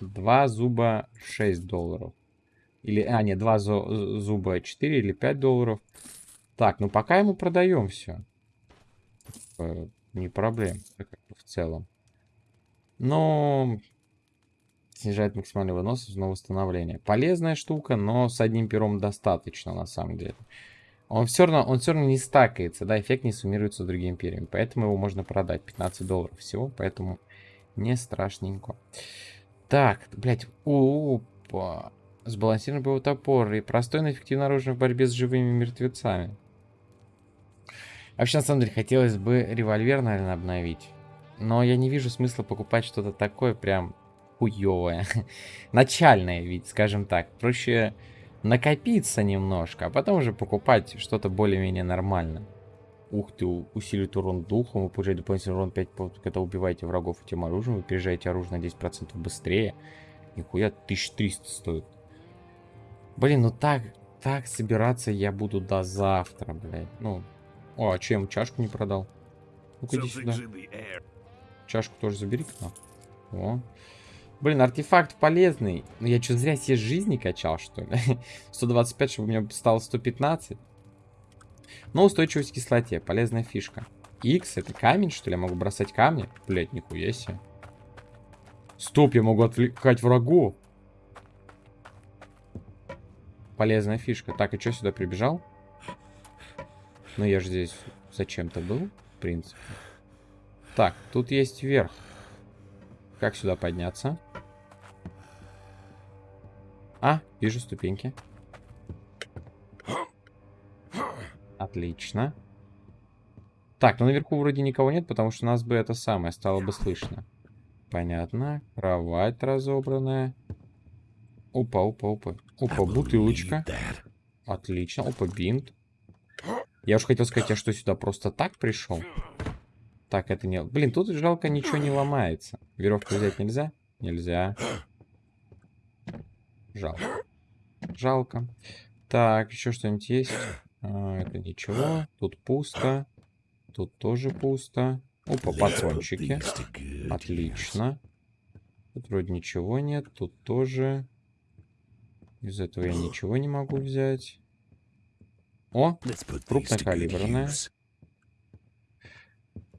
Два зуба 6 долларов. Или, а, нет, два зуба 4 или 5 долларов. Так, ну пока ему продаем все. Не проблем, в целом. Но снижает максимальный вынос на восстановление. Полезная штука, но с одним пером достаточно на самом деле. Он все равно, он все равно не стакается, да, эффект не суммируется с другими перьями. Поэтому его можно продать. 15 долларов всего, поэтому не страшненько. Так, блядь, опа. Сбалансированный боевой топор и простой, но эффективно оружие в борьбе с живыми мертвецами. Вообще, на самом деле, хотелось бы револьвер, наверное, обновить. Но я не вижу смысла покупать что-то такое прям хуевое. Начальное ведь, скажем так. Проще накопиться немножко, а потом уже покупать что-то более-менее нормальное. Ух ты, усиливает урон духом, вы получаете дополнительный урон 5, когда убиваете врагов этим оружием, вы переезжаете оружие на 10% быстрее. Нихуя, 1300 стоит. Блин, ну так, так собираться я буду до завтра, блядь. Ну, о, а чем чашку не продал? Ну-ка иди сюда. Чашку тоже забери -ка. О. Блин, артефакт полезный. Ну я что, зря себе жизни качал, что ли? 125, чтобы у меня стало 115. Но устойчивость к кислоте. Полезная фишка. X это камень, что ли? Я могу бросать камни? Блять, нихуя себе. Стоп, я могу отвлекать врагов. Полезная фишка. Так, и что сюда прибежал? Ну, я же здесь зачем-то был, в принципе. Так, тут есть верх. Как сюда подняться? А, вижу ступеньки. Отлично. Так, ну наверху вроде никого нет, потому что у нас бы это самое стало бы слышно. Понятно. Кровать разобранная. Опа, опа, опа. Опа, бутылочка. Отлично. Опа, бинт. Я уж хотел сказать, я что, сюда просто так пришел? Так, это не... Блин, тут жалко, ничего не ломается. Веревку взять нельзя? Нельзя. Жалко. Жалко. Так, еще что-нибудь есть? А, это ничего. Тут пусто. Тут тоже пусто. Опа, патрончики. Отлично. Тут вроде ничего нет. Тут тоже. Из этого я ничего не могу взять. О, крупнокалиберная.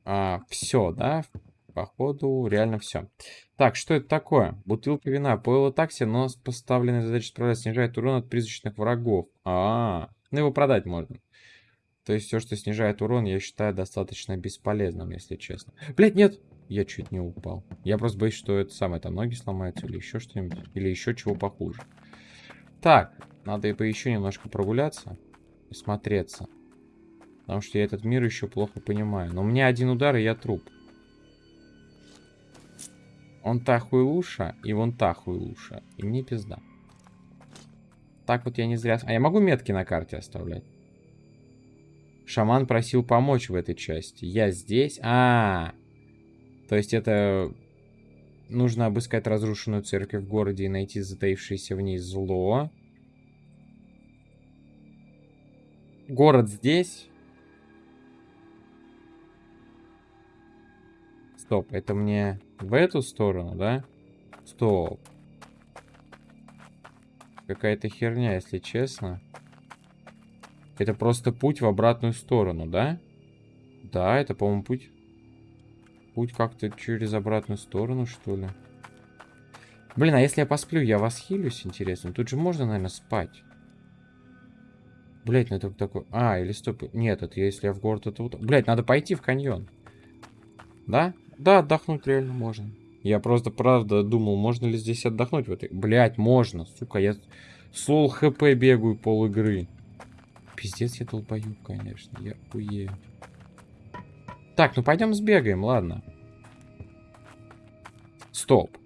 А, все, да? Походу, реально все. Так, что это такое? Бутылка вина. Пойло такси, но с поставленной задачей справляться снижает урон от призрачных врагов. А, -а, а, ну его продать можно. То есть все, что снижает урон, я считаю достаточно бесполезным, если честно. Блять, нет! Я чуть не упал. Я просто боюсь, что это самое, там ноги сломаются или еще что-нибудь. Или еще чего похуже. Так, надо и по еще немножко прогуляться смотреться. Потому что я этот мир еще плохо понимаю. Но у меня один удар, и я труп. Он та хуйлуша, и вон та хуйлуша. И мне пизда. Так вот я не зря... А я могу метки на карте оставлять? Шаман просил помочь в этой части. Я здесь? А, -а, -а. То есть это... Нужно обыскать разрушенную церковь в городе и найти затаившееся в ней зло. Город здесь. Стоп, это мне в эту сторону, да? Стоп. Какая-то херня, если честно. Это просто путь в обратную сторону, да? Да, это, по-моему, путь... Путь как-то через обратную сторону, что ли? Блин, а если я посплю, я вас хилюсь, интересно? Тут же можно, наверное, спать. Блять, ну это такой... А, или стоп. Нет, это если я в город, это вот... Блять, надо пойти в каньон. Да? Да, отдохнуть реально можно. Я просто, правда, думал, можно ли здесь отдохнуть в этой... Блять, можно. Сука, я Сол хп бегаю пол игры. Пиздец, я долбоюб, конечно. Я уею. Так, ну пойдем сбегаем, ладно. Стоп.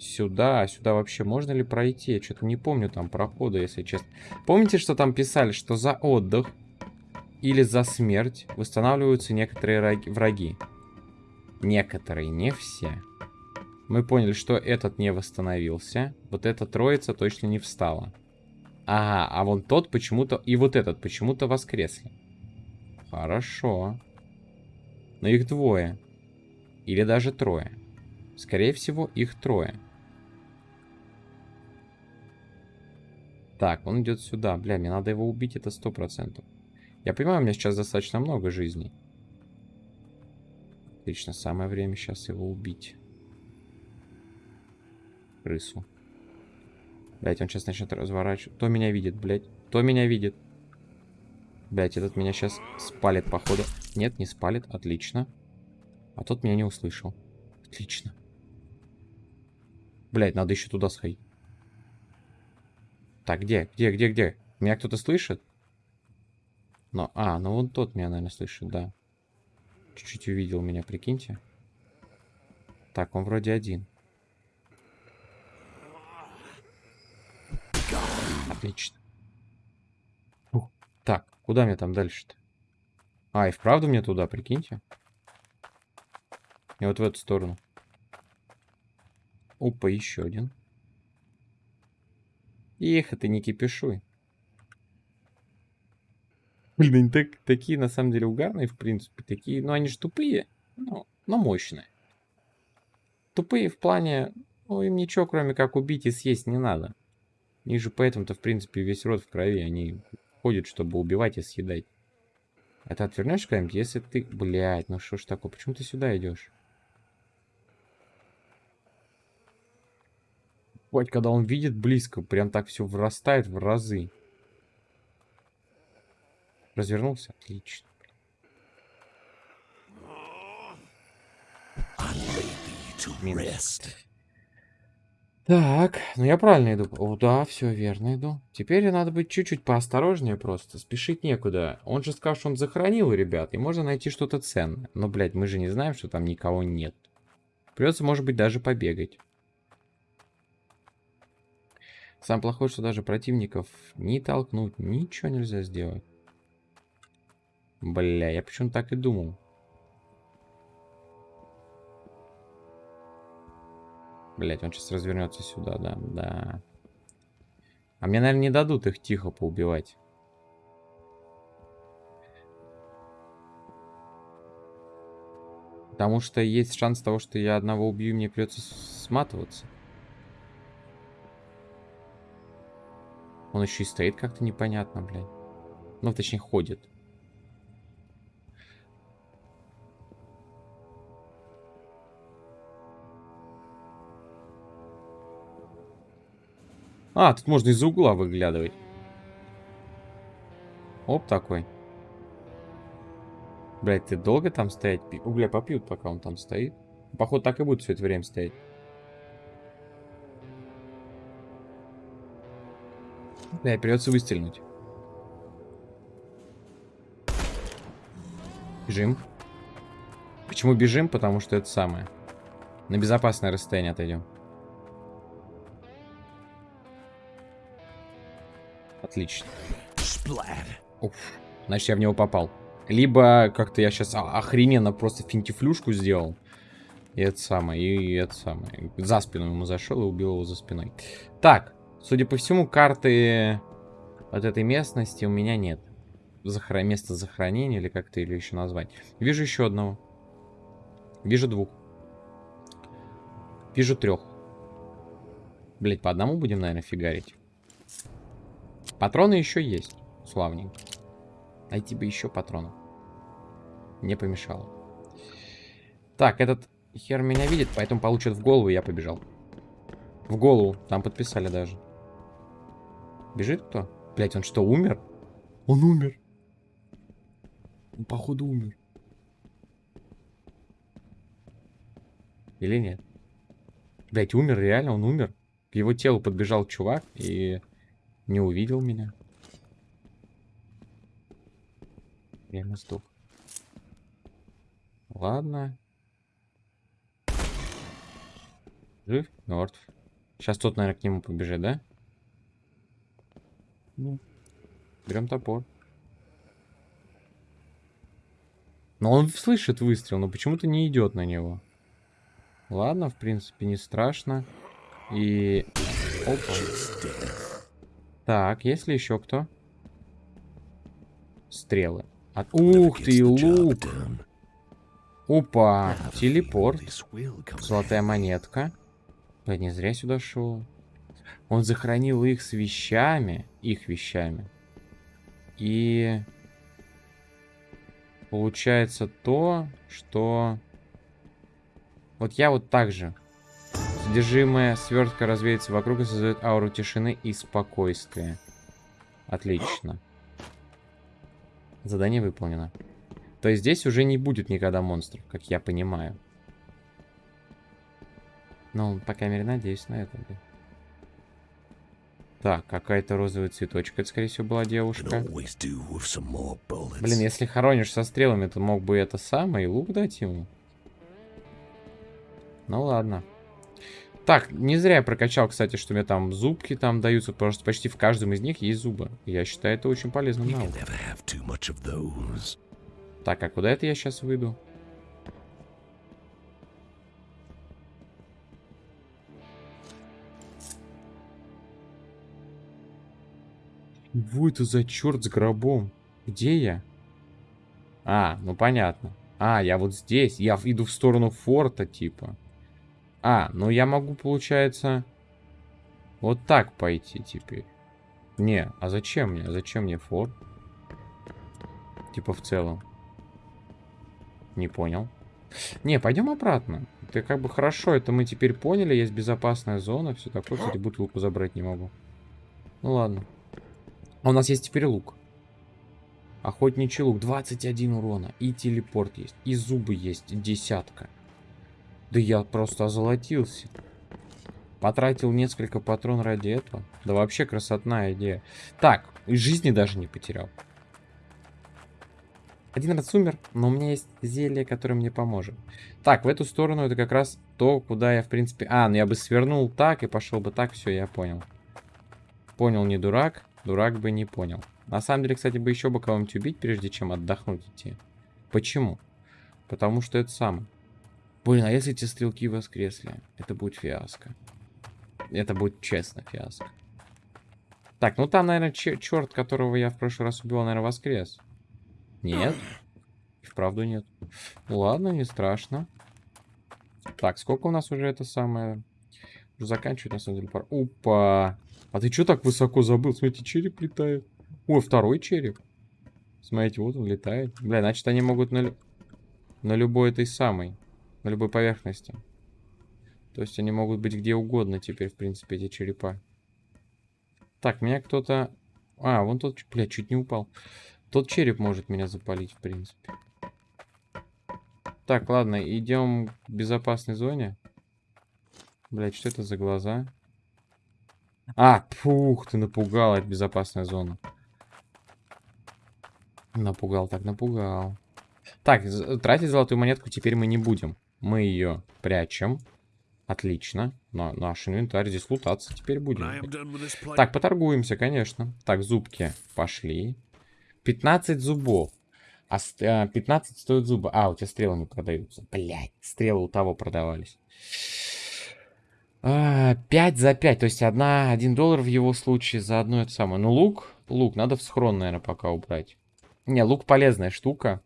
Сюда, сюда вообще можно ли пройти? Я что-то не помню там прохода, если честно. Помните, что там писали, что за отдых или за смерть восстанавливаются некоторые враги? Некоторые, не все. Мы поняли, что этот не восстановился. Вот эта троица точно не встала. Ага, а вон тот почему-то... И вот этот почему-то воскресли. Хорошо. Но их двое. Или даже трое. Скорее всего, их трое. Так, он идет сюда. Бля, мне надо его убить, это сто процентов. Я понимаю, у меня сейчас достаточно много жизней. Отлично, самое время сейчас его убить. Крысу. Блять, он сейчас начнет разворачивать. Кто меня видит, блять? Кто меня видит? Блять, этот меня сейчас спалит, походу. Нет, не спалит. Отлично. А тот меня не услышал. Отлично. Блять, надо еще туда сходить. Так, где? Где, где, где? Меня кто-то слышит? Но, а, ну вон тот меня, наверное, слышит, да. Чуть-чуть увидел меня, прикиньте. Так, он вроде один. Отлично. Фух. Так, куда мне там дальше-то? А, и вправду мне туда, прикиньте. И вот в эту сторону. Опа, еще один. Эх, ты не кипишуй. Блин, они так, такие на самом деле угарные, в принципе. Такие, ну они же тупые, но, но мощные. Тупые в плане, ну им ничего кроме как убить и съесть не надо. И же поэтому-то, в принципе, весь рот в крови. Они ходят, чтобы убивать и съедать. А ты отвернешь куда-нибудь, если ты... Блядь, ну что ж такое? Почему ты сюда идешь? Вот, когда он видит близко, прям так все вырастает в разы. Развернулся? Отлично. Минус. Так, ну я правильно иду. О, да, все верно иду. Теперь надо быть чуть-чуть поосторожнее просто. Спешить некуда. Он же сказал, что он захоронил ребят, и можно найти что-то ценное. Но, блядь, мы же не знаем, что там никого нет. Придется, может быть, даже побегать. Самое плохое, что даже противников не толкнуть, ничего нельзя сделать. Бля, я почему так и думал. Блять, он сейчас развернется сюда, да, да. А мне, наверное, не дадут их тихо поубивать. Потому что есть шанс того, что я одного убью, мне придется сматываться. Он еще и стоит как-то непонятно, блядь. Ну, точнее, ходит. А, тут можно из-за угла выглядывать. Оп, такой. Блять, ты долго там стоять? Угля попьют, пока он там стоит. Походу, так и будет все это время стоять. Да, придется выстрелить. Бежим. Почему бежим? Потому что это самое. На безопасное расстояние отойдем. Отлично. Уф, значит, я в него попал. Либо как-то я сейчас охрененно просто финтифлюшку сделал. И это самое, и это самое. За спину ему зашел и убил его за спиной. Так, судя по всему, карты от этой местности у меня нет. Захра... Место захоронения, или как-то или еще назвать. Вижу еще одного. Вижу двух. Вижу трех. Блять, по одному будем, наверное, фигарить. Патроны еще есть. Славненько. Найти бы еще патронов. Не помешало. Так, этот хер меня видит, поэтому получит в голову, я побежал. В голову. Там подписали даже. Бежит кто? Блять, он что, умер? Он умер. Он, походу, умер. Или нет? Блять, умер, реально, он умер. К его телу подбежал чувак и не увидел меня. Я ему сдох. Ладно. Жив? Мертв. Сейчас тот, наверное, к нему побежит, да? Ну. Берем топор. Но он слышит выстрел, но почему-то не идет на него. Ладно, в принципе, не страшно. И... Опа. Так, есть ли еще кто? Стрелы. От... Ух ты, лук! Опа, телепорт. Золотая монетка. Я не зря сюда шел. Он захоронил их с вещами, их вещами. И получается то, что... Вот я вот так же. Содержимое свертка развеется вокруг и создает ауру тишины и спокойствия. Отлично. Задание выполнено. То есть здесь уже не будет никогда монстров, как я понимаю. Ну, по крайней мере, надеюсь на это. Да. Так, какая-то розовая цветочка, это, скорее всего, была девушка. Блин, если хоронишь со стрелами, то мог бы это самое и лук дать ему. Ну ладно. Так, не зря я прокачал, кстати, что мне там зубки там даются, потому что почти в каждом из них есть зубы. Я считаю это очень полезным навыком. Так, а куда это я сейчас выйду? Чего это за черт с гробом? Где я? А, ну понятно. А, я вот здесь. Я иду в сторону форта, типа. А, ну я могу, получается, вот так пойти теперь. Не, а зачем мне? Зачем мне форт? Типа в целом. Не понял. Не, пойдем обратно. Это как бы хорошо, это мы теперь поняли. Есть безопасная зона, все такое. Кстати, бутылку забрать не могу. Ну ладно. А у нас есть теперь лук. Охотничий лук. 21 урона. И телепорт есть. И зубы есть. Десятка. Да я просто озолотился. Потратил несколько патрон ради этого. Да вообще красотная идея. Так, и жизни даже не потерял. Один раз умер, но у меня есть зелье, которое мне поможет. Так, в эту сторону это как раз то, куда я, в принципе... А, ну я бы свернул так и пошел бы так. Все, я понял. Понял, не дурак. Дурак бы не понял. На самом деле, кстати, бы еще бы кого-нибудь убить, прежде чем отдохнуть идти. Почему? Потому что это самое. Блин, а если эти стрелки воскресли? Это будет фиаско. Это будет честно фиаско. Так, ну там, наверное, черт, которого я в прошлый раз убил, наверное, воскрес. Нет. И вправду нет. Ладно, не страшно. Так, сколько у нас уже это самое... Уже заканчивает, на самом деле, пора. Опа! А ты что так высоко забыл? Смотрите, череп летает. Ой, второй череп. Смотрите, вот он летает. Бля, значит, они могут на, на любой этой самой, на любой поверхности. То есть они могут быть где угодно теперь, в принципе, эти черепа. Так, меня кто-то... А, вон тот... Бля, чуть не упал. Тот череп может меня запалить, в принципе. Так, ладно, идем к безопасной зоне. Блять, что это за глаза? А, пух, ты напугал, это безопасная зона. Напугал, так напугал. Так, тратить золотую монетку теперь мы не будем. Мы ее прячем. Отлично. На наш инвентарь здесь лутаться теперь будем. Так, поторгуемся, конечно. Так, зубки пошли. 15 зубов. А 15 а, стоит зубы. А, у тебя стрелы не продаются. Блять, стрелы у того продавались. А, 5 за 5, то есть одна, 1 доллар в его случае за одно это самое. Ну, лук, лук надо в схрон, наверное, пока убрать. Не, лук полезная штука.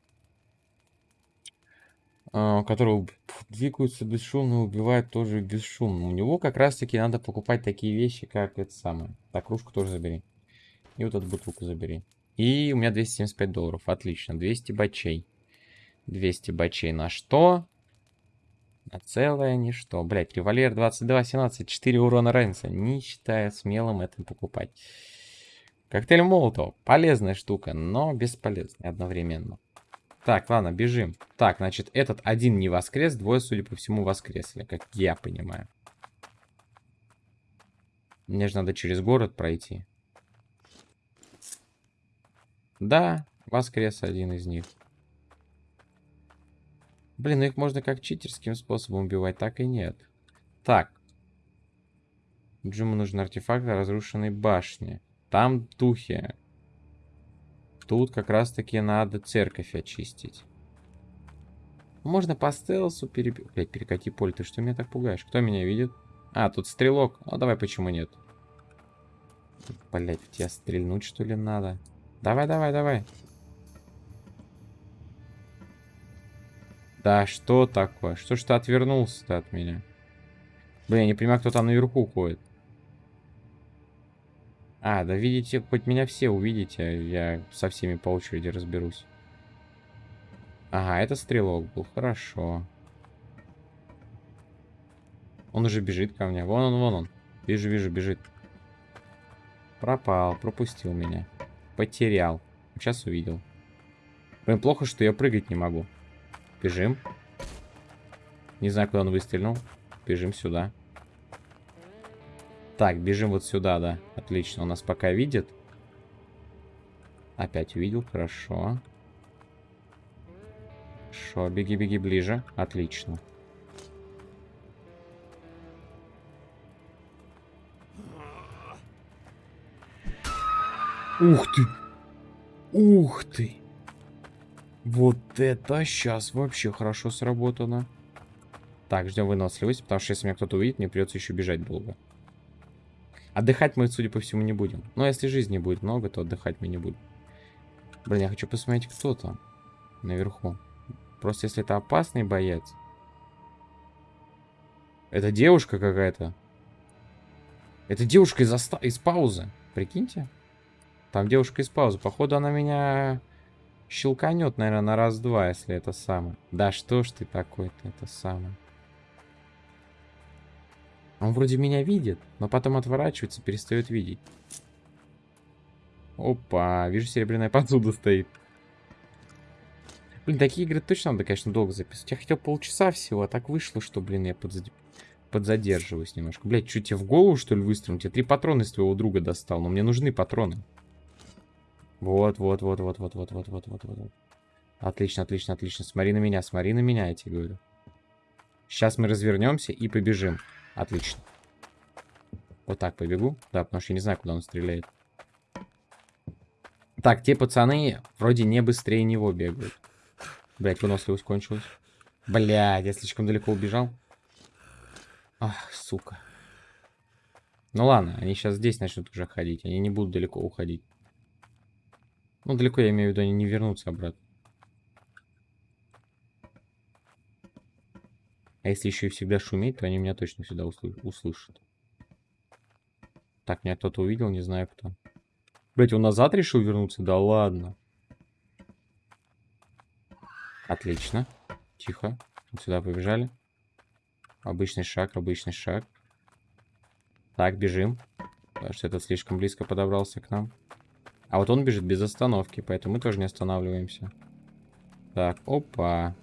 Uh, который двигаются бесшумно, убивает тоже бесшумно. У него как раз таки надо покупать такие вещи, как это самое. Так, кружку тоже забери. И вот эту бутылку забери. И у меня 275 долларов. Отлично. 200 бачей. 200 бачей на что? На целое ничто. Блять, револьвер 22, 17, 4 урона разница. Не считая смелым это покупать. Коктейль Молотов. Полезная штука, но бесполезная одновременно. Так, ладно, бежим. Так, значит, этот один не воскрес, двое, судя по всему, воскресли, как я понимаю. Мне же надо через город пройти. Да, воскрес один из них. Блин, ну их можно как читерским способом убивать, так и нет. Так. Джиму нужен артефакт разрушенной башни. Там духи. Тут как раз таки надо церковь очистить. Можно по стелсу перебить. Блять, перекати поле, ты что меня так пугаешь? Кто меня видит? А, тут стрелок. Ну, давай, почему нет? Блять, в тебя стрельнуть, что ли, надо? Давай, давай, давай. Да, что такое? Что ж ты отвернулся-то от меня? Блин, я не понимаю, кто там наверху ходит. А, да видите, хоть меня все увидите, я со всеми по очереди разберусь. Ага, это стрелок был, хорошо. Он уже бежит ко мне. Вон он, вон он. Вижу, вижу, бежит. Пропал, пропустил меня. Потерял. Сейчас увидел. Блин, плохо, что я прыгать не могу. Бежим. Не знаю, куда он выстрелил. Бежим сюда. Так, бежим вот сюда, да. Отлично, он нас пока видит. Опять увидел, хорошо. Хорошо, беги, беги ближе. Отлично. Ух ты! Ух ты! Вот это сейчас вообще хорошо сработано. Так, ждем выносливость, потому что если меня кто-то увидит, мне придется еще бежать долго. Отдыхать мы, судя по всему, не будем. Но если жизни будет много, то отдыхать мы не будем. Блин, я хочу посмотреть, кто там наверху. Просто если это опасный боец. Это девушка какая-то. Это девушка из, из паузы. Прикиньте. Там девушка из паузы. Походу она меня Щелканет, наверное, на раз-два, если это самое. Да что ж ты такой-то, это самое. Он вроде меня видит, но потом отворачивается, перестает видеть. Опа, вижу, серебряная посуда стоит. Блин, такие игры точно надо, конечно, долго записывать. Я хотел полчаса всего, а так вышло, что, блин, я подзад... подзадерживаюсь немножко. Блять, что тебе в голову, что ли, выстрелил? Я три патрона из твоего друга достал, но мне нужны патроны. Вот, вот, вот, вот, вот, вот, вот, вот, вот, вот. Отлично, отлично, отлично. Смотри на меня, смотри на меня, я тебе говорю. Сейчас мы развернемся и побежим. Отлично. Вот так побегу. Да, потому что я не знаю, куда он стреляет. Так, те пацаны вроде не быстрее него бегают. Блять, выносливость кончилась. Блять, я слишком далеко убежал. Ах, сука. Ну ладно, они сейчас здесь начнут уже ходить. Они не будут далеко уходить. Ну, далеко я имею в виду, они не вернутся обратно. А если еще и всегда шуметь, то они меня точно всегда услы услышат. Так, меня кто-то увидел, не знаю кто. Блять, он назад решил вернуться? Да ладно. Отлично. Тихо. Вот сюда побежали. Обычный шаг, обычный шаг. Так, бежим. Потому что этот слишком близко подобрался к нам. А вот он бежит без остановки, поэтому мы тоже не останавливаемся. Так, опа.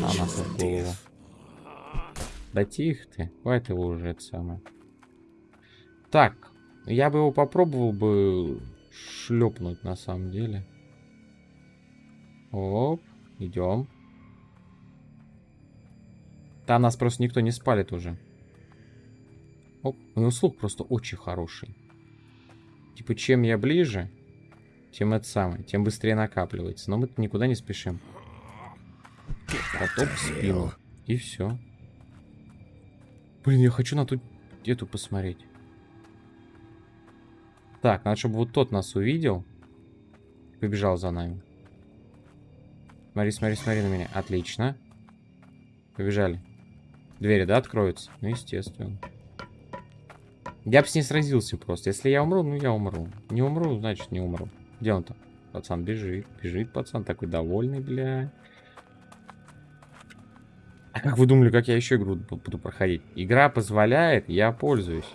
А, в голову. Да тихо ты. Хватит его уже, это самое. Так, я бы его попробовал бы шлепнуть на самом деле. Оп, идем. Там нас просто никто не спалит уже. Оп, у него слух просто очень хороший. Типа, чем я ближе, тем это самое, тем быстрее накапливается. Но мы никуда не спешим. Потоп в спину. И все. Блин, я хочу на ту эту посмотреть. Так, надо, чтобы вот тот нас увидел. Побежал за нами. Смотри, смотри, смотри на меня. Отлично. Побежали. Двери, да, откроются? Ну, естественно. Я бы с ней сразился просто. Если я умру, ну я умру. Не умру, значит не умру. Где он там? Пацан бежит. Бежит пацан, такой довольный, бля. А как вы думали, как я еще игру буду проходить? Игра позволяет, я пользуюсь.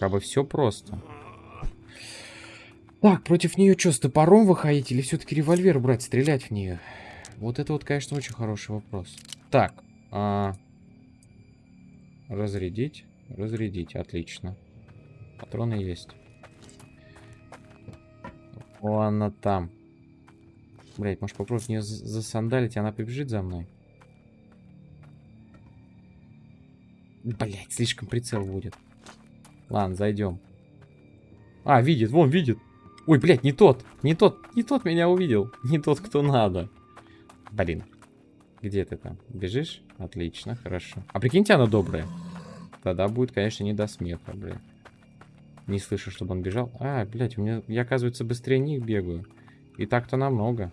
Как бы все просто. Так, против нее что, с топором выходить или все-таки револьвер брать, стрелять в нее? Вот это вот, конечно, очень хороший вопрос. Так. А... Разрядить. Разрядить, отлично. Патроны есть. О, она там. Блять, может попробовать не засандалить, она побежит за мной. Блять, слишком прицел будет. Ладно, зайдем. А, видит, вон, видит. Ой, блядь, не тот, не тот, не тот меня увидел. Не тот, кто надо. Блин. Где ты там? Бежишь? Отлично, хорошо. А прикиньте, она добрая. Тогда будет, конечно, не до смеха, блядь. Не слышу, чтобы он бежал. А, блядь, у меня, я, оказывается, быстрее них бегаю. И так-то намного.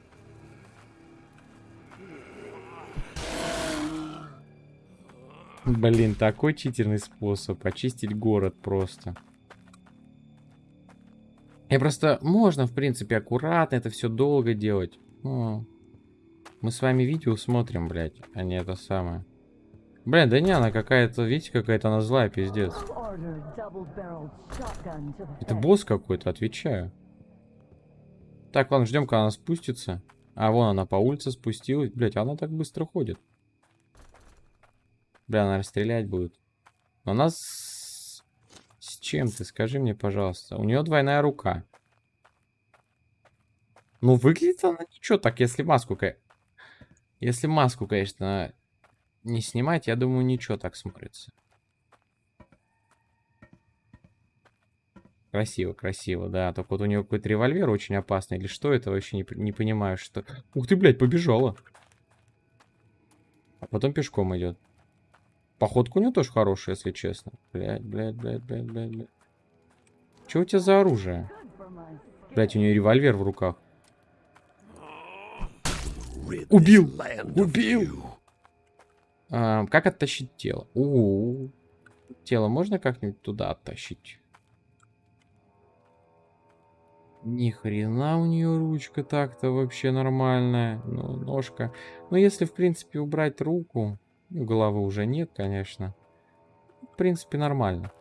Блин, такой читерный способ. Очистить город просто. И просто можно, в принципе, аккуратно это все долго делать. О, мы с вами видео смотрим, блядь, а не это самое. Блин, да не, она какая-то, видите, какая-то она злая, пиздец. Это босс какой-то, отвечаю. Так, ладно, ждем, когда она спустится. А, вон она по улице спустилась. Блять, она так быстро ходит. Бля, она расстрелять будет. Но нас... С чем ты? Скажи мне, пожалуйста. У нее двойная рука. Ну, выглядит она ничего так, если маску... Если маску, конечно, не снимать, я думаю, ничего так смотрится. Красиво, красиво, да. Только вот у нее какой-то револьвер очень опасный. Или что это, вообще не, не понимаю, что... Ух ты, блядь, побежала. А потом пешком идет. Походка у нее тоже хорошая, если честно. Блядь, блядь, блядь, блядь, блядь, блядь. Что у тебя за оружие? Блядь, у нее револьвер в руках. Убил! Убил! А, как оттащить тело? У, -у, у Тело можно как-нибудь туда оттащить? Ни хрена у нее ручка так-то вообще нормальная. Ну, ножка. Ну, если, в принципе, убрать руку... Ну, головы уже нет, конечно. В принципе, нормально.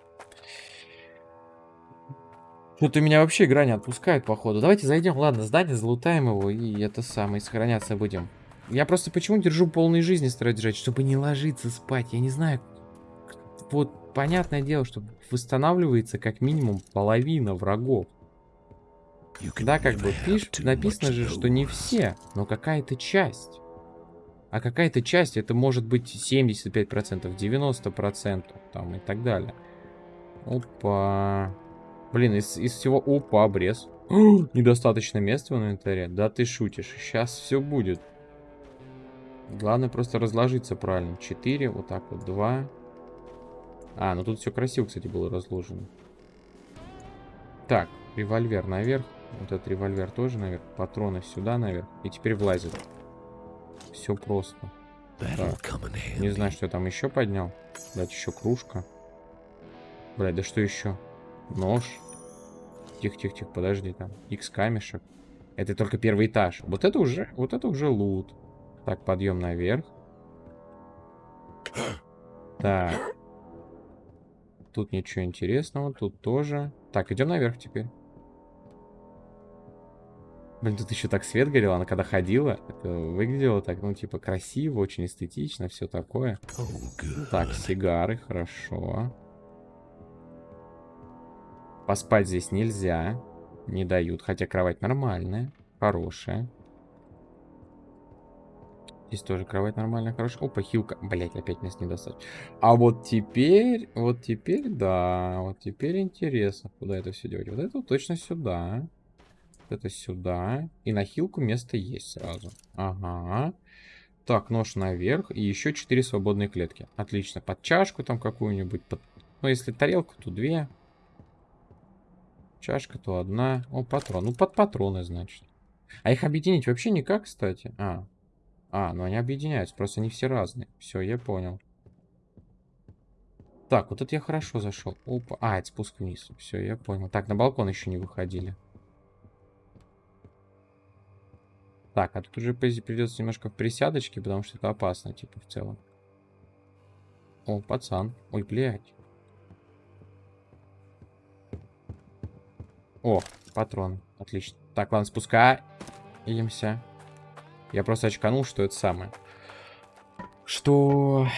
Что-то меня вообще игра не отпускает, походу. Давайте зайдем, ладно, здание, залутаем его и это самое, сохраняться будем. Я просто почему держу полной жизни стараюсь держать, чтобы не ложиться спать. Я не знаю. Вот, понятное дело, что восстанавливается как минимум половина врагов. Да, как бы пиш, написано же, что не все, но какая-то часть. А какая-то часть, это может быть 75%, 90%, там и так далее. Опа. Блин, из, из всего... Опа, обрез. Недостаточно места в инвентаре? Да ты шутишь. Сейчас все будет. Главное просто разложиться правильно. 4, вот так вот, 2. А, ну тут все красиво, кстати, было разложено. Так, револьвер наверх. Вот этот револьвер тоже наверх. Патроны сюда наверх. И теперь влазит. Все просто. Так. Не знаю, что я там еще поднял. Блять, еще кружка. Блять, да что еще? Нож. Тихо-тихо-тихо, подожди там. X камешек. Это только первый этаж. Вот это уже, вот это уже лут. Так, подъем наверх. Так. Тут ничего интересного, тут тоже. Так, идем наверх теперь. Блин, тут еще так свет горел, она когда ходила, это выглядело так, ну, типа, красиво, очень эстетично, все такое. Так, сигары, хорошо. Поспать здесь нельзя, не дают, хотя кровать нормальная, хорошая. Здесь тоже кровать нормальная, хорошая. Опа, хилка. Блять, опять мест не достать. А вот теперь, вот теперь, да, вот теперь интересно, куда это все делать. Вот это точно сюда это сюда. И на хилку место есть сразу. Ага. Так, нож наверх. И еще 4 свободные клетки. Отлично. Под чашку там какую-нибудь. Под... Ну, если тарелку, то 2. Чашка, то одна. О, патрон. Ну, под патроны, значит. А их объединить вообще никак, кстати. А. А, ну они объединяются. Просто они все разные. Все, я понял. Так, вот это я хорошо зашел. Опа. А, это спуск вниз. Все, я понял. Так, на балкон еще не выходили. Так, а тут уже придется немножко в присядочке, потому что это опасно, типа, в целом. О, пацан. Ой, блядь. О, патрон. Отлично. Так, ладно, спускаемся. Я просто очканул, что это самое. Что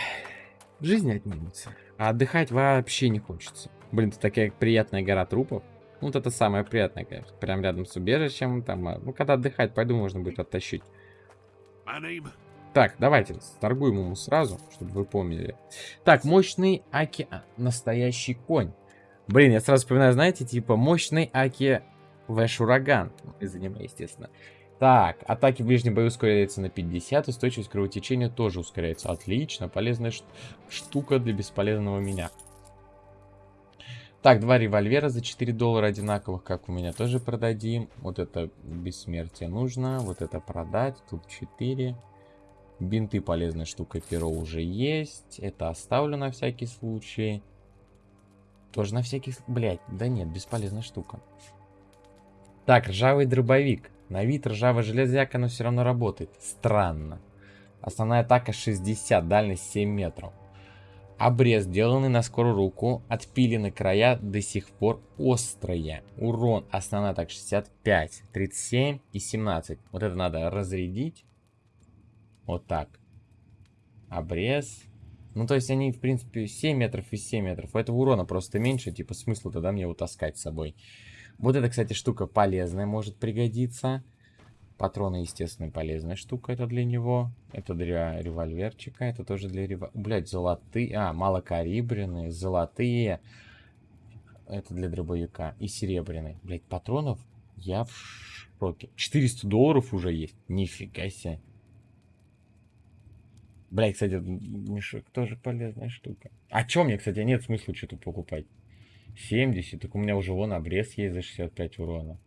жизнь отнимется. А отдыхать вообще не хочется. Блин, это такая приятная гора трупов. Ну, вот это самое приятное, конечно. Прям рядом с убежищем. Там, а, ну, когда отдыхать, пойду, можно будет оттащить. Так, давайте торгуем ему сразу, чтобы вы помнили. Так, мощный Аки... Настоящий конь. Блин, я сразу вспоминаю, знаете, типа мощный Аки Вэш Ураган. Из аниме, естественно. Так, атаки в ближнем бою ускоряется на 50, устойчивость кровотечения тоже ускоряется. Отлично, полезная штука для бесполезного меня. Так, два револьвера за 4 доллара одинаковых, как у меня, тоже продадим. Вот это бессмертие нужно, вот это продать, тут 4. Бинты полезная штука, перо уже есть. Это оставлю на всякий случай. Тоже на всякий... Блять, да нет, бесполезная штука. Так, ржавый дробовик. На вид ржавая железяка, но все равно работает. Странно. Основная атака 60, дальность 7 метров. Обрез, сделанный на скорую руку, отпилены края до сих пор острые. Урон, основная атака 65, 37 и 17. Вот это надо разрядить. Вот так. Обрез. Ну, то есть они, в принципе, 7 метров и 7 метров. У этого урона просто меньше, типа смысла тогда мне его таскать с собой. Вот эта, кстати, штука полезная, может пригодиться. Патроны, естественно, полезная штука это для него. Это для револьверчика, это тоже для револьвера. Блять, золотые, а, малокалибренные, золотые. Это для дробовика. И серебряные. Блять, патронов я в шоке. 400 долларов уже есть. Нифига себе. Блять, кстати, мешок тоже полезная штука. А чё мне, кстати, нет смысла что-то покупать? 70, так у меня уже вон обрез есть за 65 урона.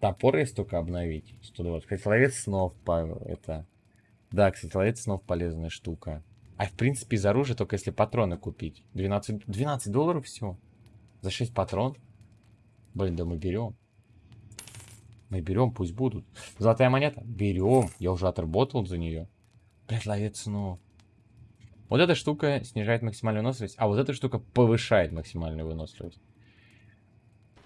Топор есть только обновить. 120. Кстати, ловец снов, это... Да, кстати, ловец снов полезная штука. А в принципе из оружия только если патроны купить. 12, 12 долларов все. За 6 патрон. Блин, да мы берем. Мы берем, пусть будут. Золотая монета? Берем. Я уже отработал за нее. Блять, ловец снов. Вот эта штука снижает максимальную выносливость, а вот эта штука повышает максимальную выносливость.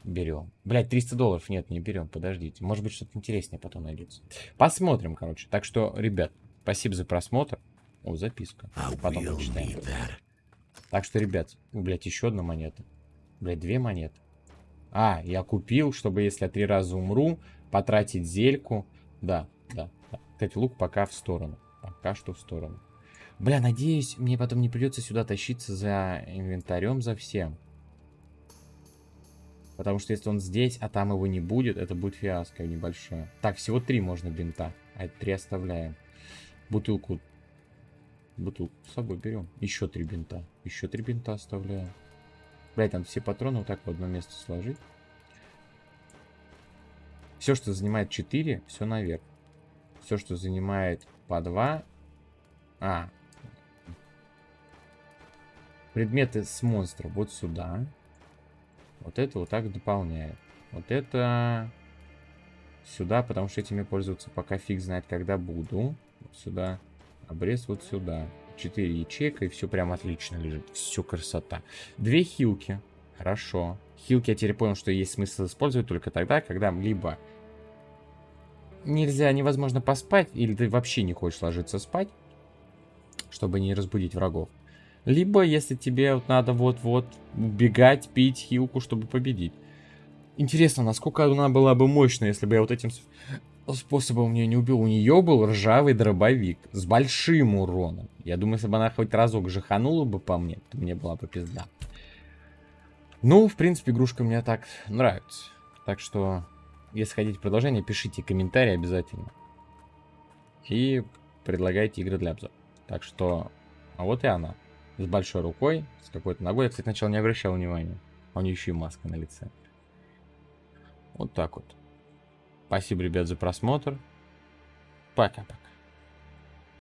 Берем. Блять, 300 долларов. Нет, не берем. Подождите. Может быть, что-то интереснее потом найдется. Посмотрим, короче. Так что, ребят, спасибо за просмотр. О, записка. Потом почитаем. Так что, ребят, блять, еще одна монета. Блять, две монеты. А, я купил, чтобы, если я три раза умру, потратить зельку. Да, да, да. Кстати, лук пока в сторону. Пока что в сторону. Бля, надеюсь, мне потом не придется сюда тащиться за инвентарем, за всем. Потому что если он здесь, а там его не будет, это будет фиаско небольшое. Так, всего три можно бинта. А это три оставляем. Бутылку. Бутылку с собой берем. Еще три бинта. Еще три бинта оставляем. Блять, надо все патроны вот так в одно место сложить. Все, что занимает 4, все наверх. Все, что занимает по 2... А. Предметы с монстра вот сюда. Вот это вот так дополняет. Вот это сюда, потому что этими пользоваться пока фиг знает, когда буду. Вот сюда. Обрез вот сюда. 4 ячейка, и все прям отлично лежит. Все красота. Две хилки. Хорошо. Хилки я теперь понял, что есть смысл использовать только тогда, когда либо нельзя, невозможно поспать, или ты вообще не хочешь ложиться спать, чтобы не разбудить врагов. Либо, если тебе вот надо вот-вот бегать, пить хилку, чтобы победить. Интересно, насколько она была бы мощная, если бы я вот этим способом ее не убил. У нее был ржавый дробовик с большим уроном. Я думаю, если бы она хоть разок жаханула бы по мне, то мне была бы пизда. Ну, в принципе, игрушка мне так нравится. Так что, если хотите продолжение, пишите комментарии обязательно. И предлагайте игры для обзора. Так что, а вот и она с большой рукой, с какой-то ногой. Я, кстати, сначала не обращал внимания. А у нее еще и маска на лице. Вот так вот. Спасибо, ребят, за просмотр. Пока-пока.